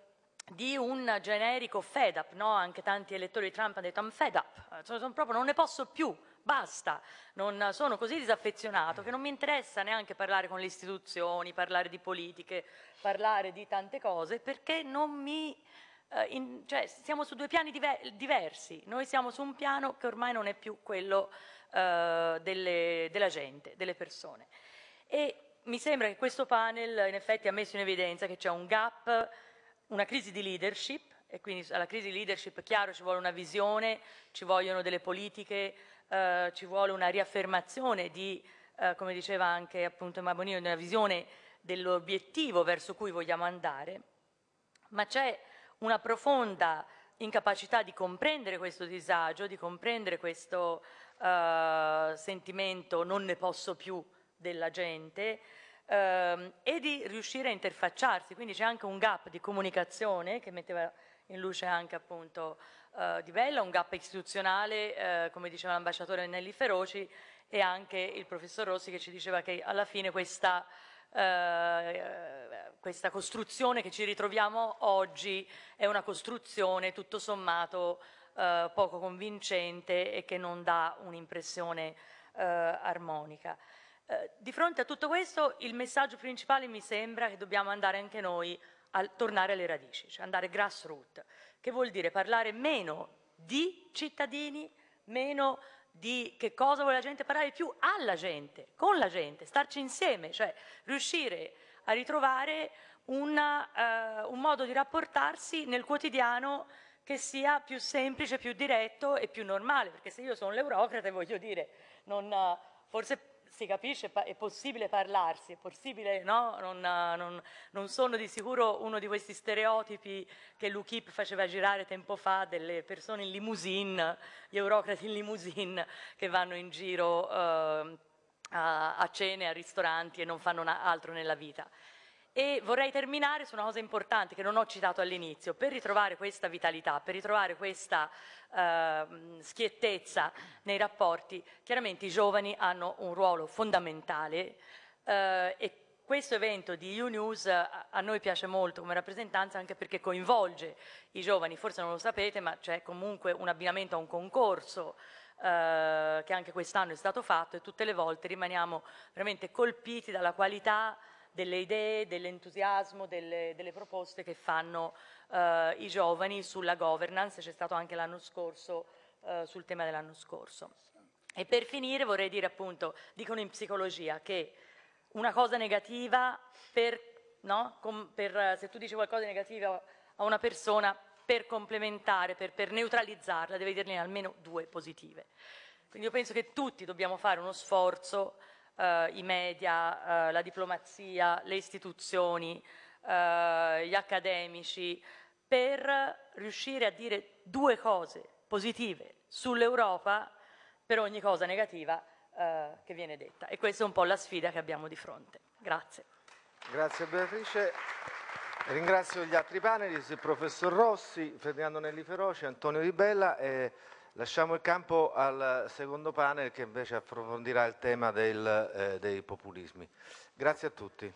di un generico fed up, no? anche tanti elettori di Trump hanno detto I'm fed up, sono, sono proprio, non ne posso più, basta, non, sono così disaffezionato che non mi interessa neanche parlare con le istituzioni, parlare di politiche, parlare di tante cose, perché non mi eh, in, cioè, siamo su due piani diver diversi, noi siamo su un piano che ormai non è più quello eh, delle, della gente, delle persone. E mi sembra che questo panel in effetti ha messo in evidenza che c'è un gap, una crisi di leadership, e quindi alla crisi di leadership, chiaro, ci vuole una visione, ci vogliono delle politiche, eh, ci vuole una riaffermazione di, eh, come diceva anche appunto Mabonino, di una visione dell'obiettivo verso cui vogliamo andare, ma c'è una profonda incapacità di comprendere questo disagio, di comprendere questo uh, sentimento non ne posso più della gente uh, e di riuscire a interfacciarsi. Quindi c'è anche un gap di comunicazione che metteva in luce anche appunto uh, Di Bella, un gap istituzionale, come diceva l'ambasciatore Nelli Feroci, e anche il professor Rossi che ci diceva che alla fine questa eh, questa costruzione che ci ritroviamo oggi è una costruzione tutto sommato eh, poco convincente e che non dà un'impressione eh, armonica. Eh, di fronte a tutto questo il messaggio principale mi sembra che dobbiamo andare anche noi a tornare alle radici, cioè andare grassroots, che vuol dire parlare meno di cittadini, meno di che cosa vuole la gente, parlare più alla gente, con la gente, starci insieme, cioè riuscire a ritrovare una, uh, un modo di rapportarsi nel quotidiano che sia più semplice, più diretto e più normale, perché se io sono l'eurocrate voglio dire, non, uh, forse si capisce, è possibile parlarsi, è possibile, no? non, non, non, sono di sicuro uno di questi stereotipi che l'UKIP faceva girare tempo fa delle persone in limousine, gli eurocrati in limousine che vanno in giro eh, a, a cene, a ristoranti e non fanno altro nella vita. E vorrei terminare su una cosa importante che non ho citato all'inizio, per ritrovare questa vitalità, per ritrovare questa eh, schiettezza nei rapporti, chiaramente i giovani hanno un ruolo fondamentale eh, e questo evento di U-News a, noi piace molto come rappresentanza anche perché coinvolge i giovani, forse non lo sapete ma c'è comunque un abbinamento a un concorso eh, che anche quest'anno è stato fatto e tutte le volte rimaniamo veramente colpiti dalla qualità delle idee, dell'entusiasmo, delle, delle, proposte che fanno eh, i giovani sulla governance, c'è stato anche l'anno scorso eh, sul tema dell'anno scorso. E per finire vorrei dire appunto, dicono in psicologia che una cosa negativa per, no? per se tu dici qualcosa di negativo a una persona, per complementare, per, per neutralizzarla, deve dirne almeno due positive. Quindi io penso che tutti dobbiamo fare uno sforzo eh, i media, eh, la diplomazia, le istituzioni, eh, gli accademici, per riuscire a dire due cose positive sull'Europa per ogni cosa negativa eh, che viene detta. E questa è un po' la sfida che abbiamo di fronte. Grazie. Grazie Beatrice. Ringrazio gli altri panelisti, il professor Rossi, Ferdinando Nelli Feroci, Antonio Di Bella e Lasciamo il campo al secondo panel che invece approfondirà il tema del, eh, dei populismi. Grazie a tutti.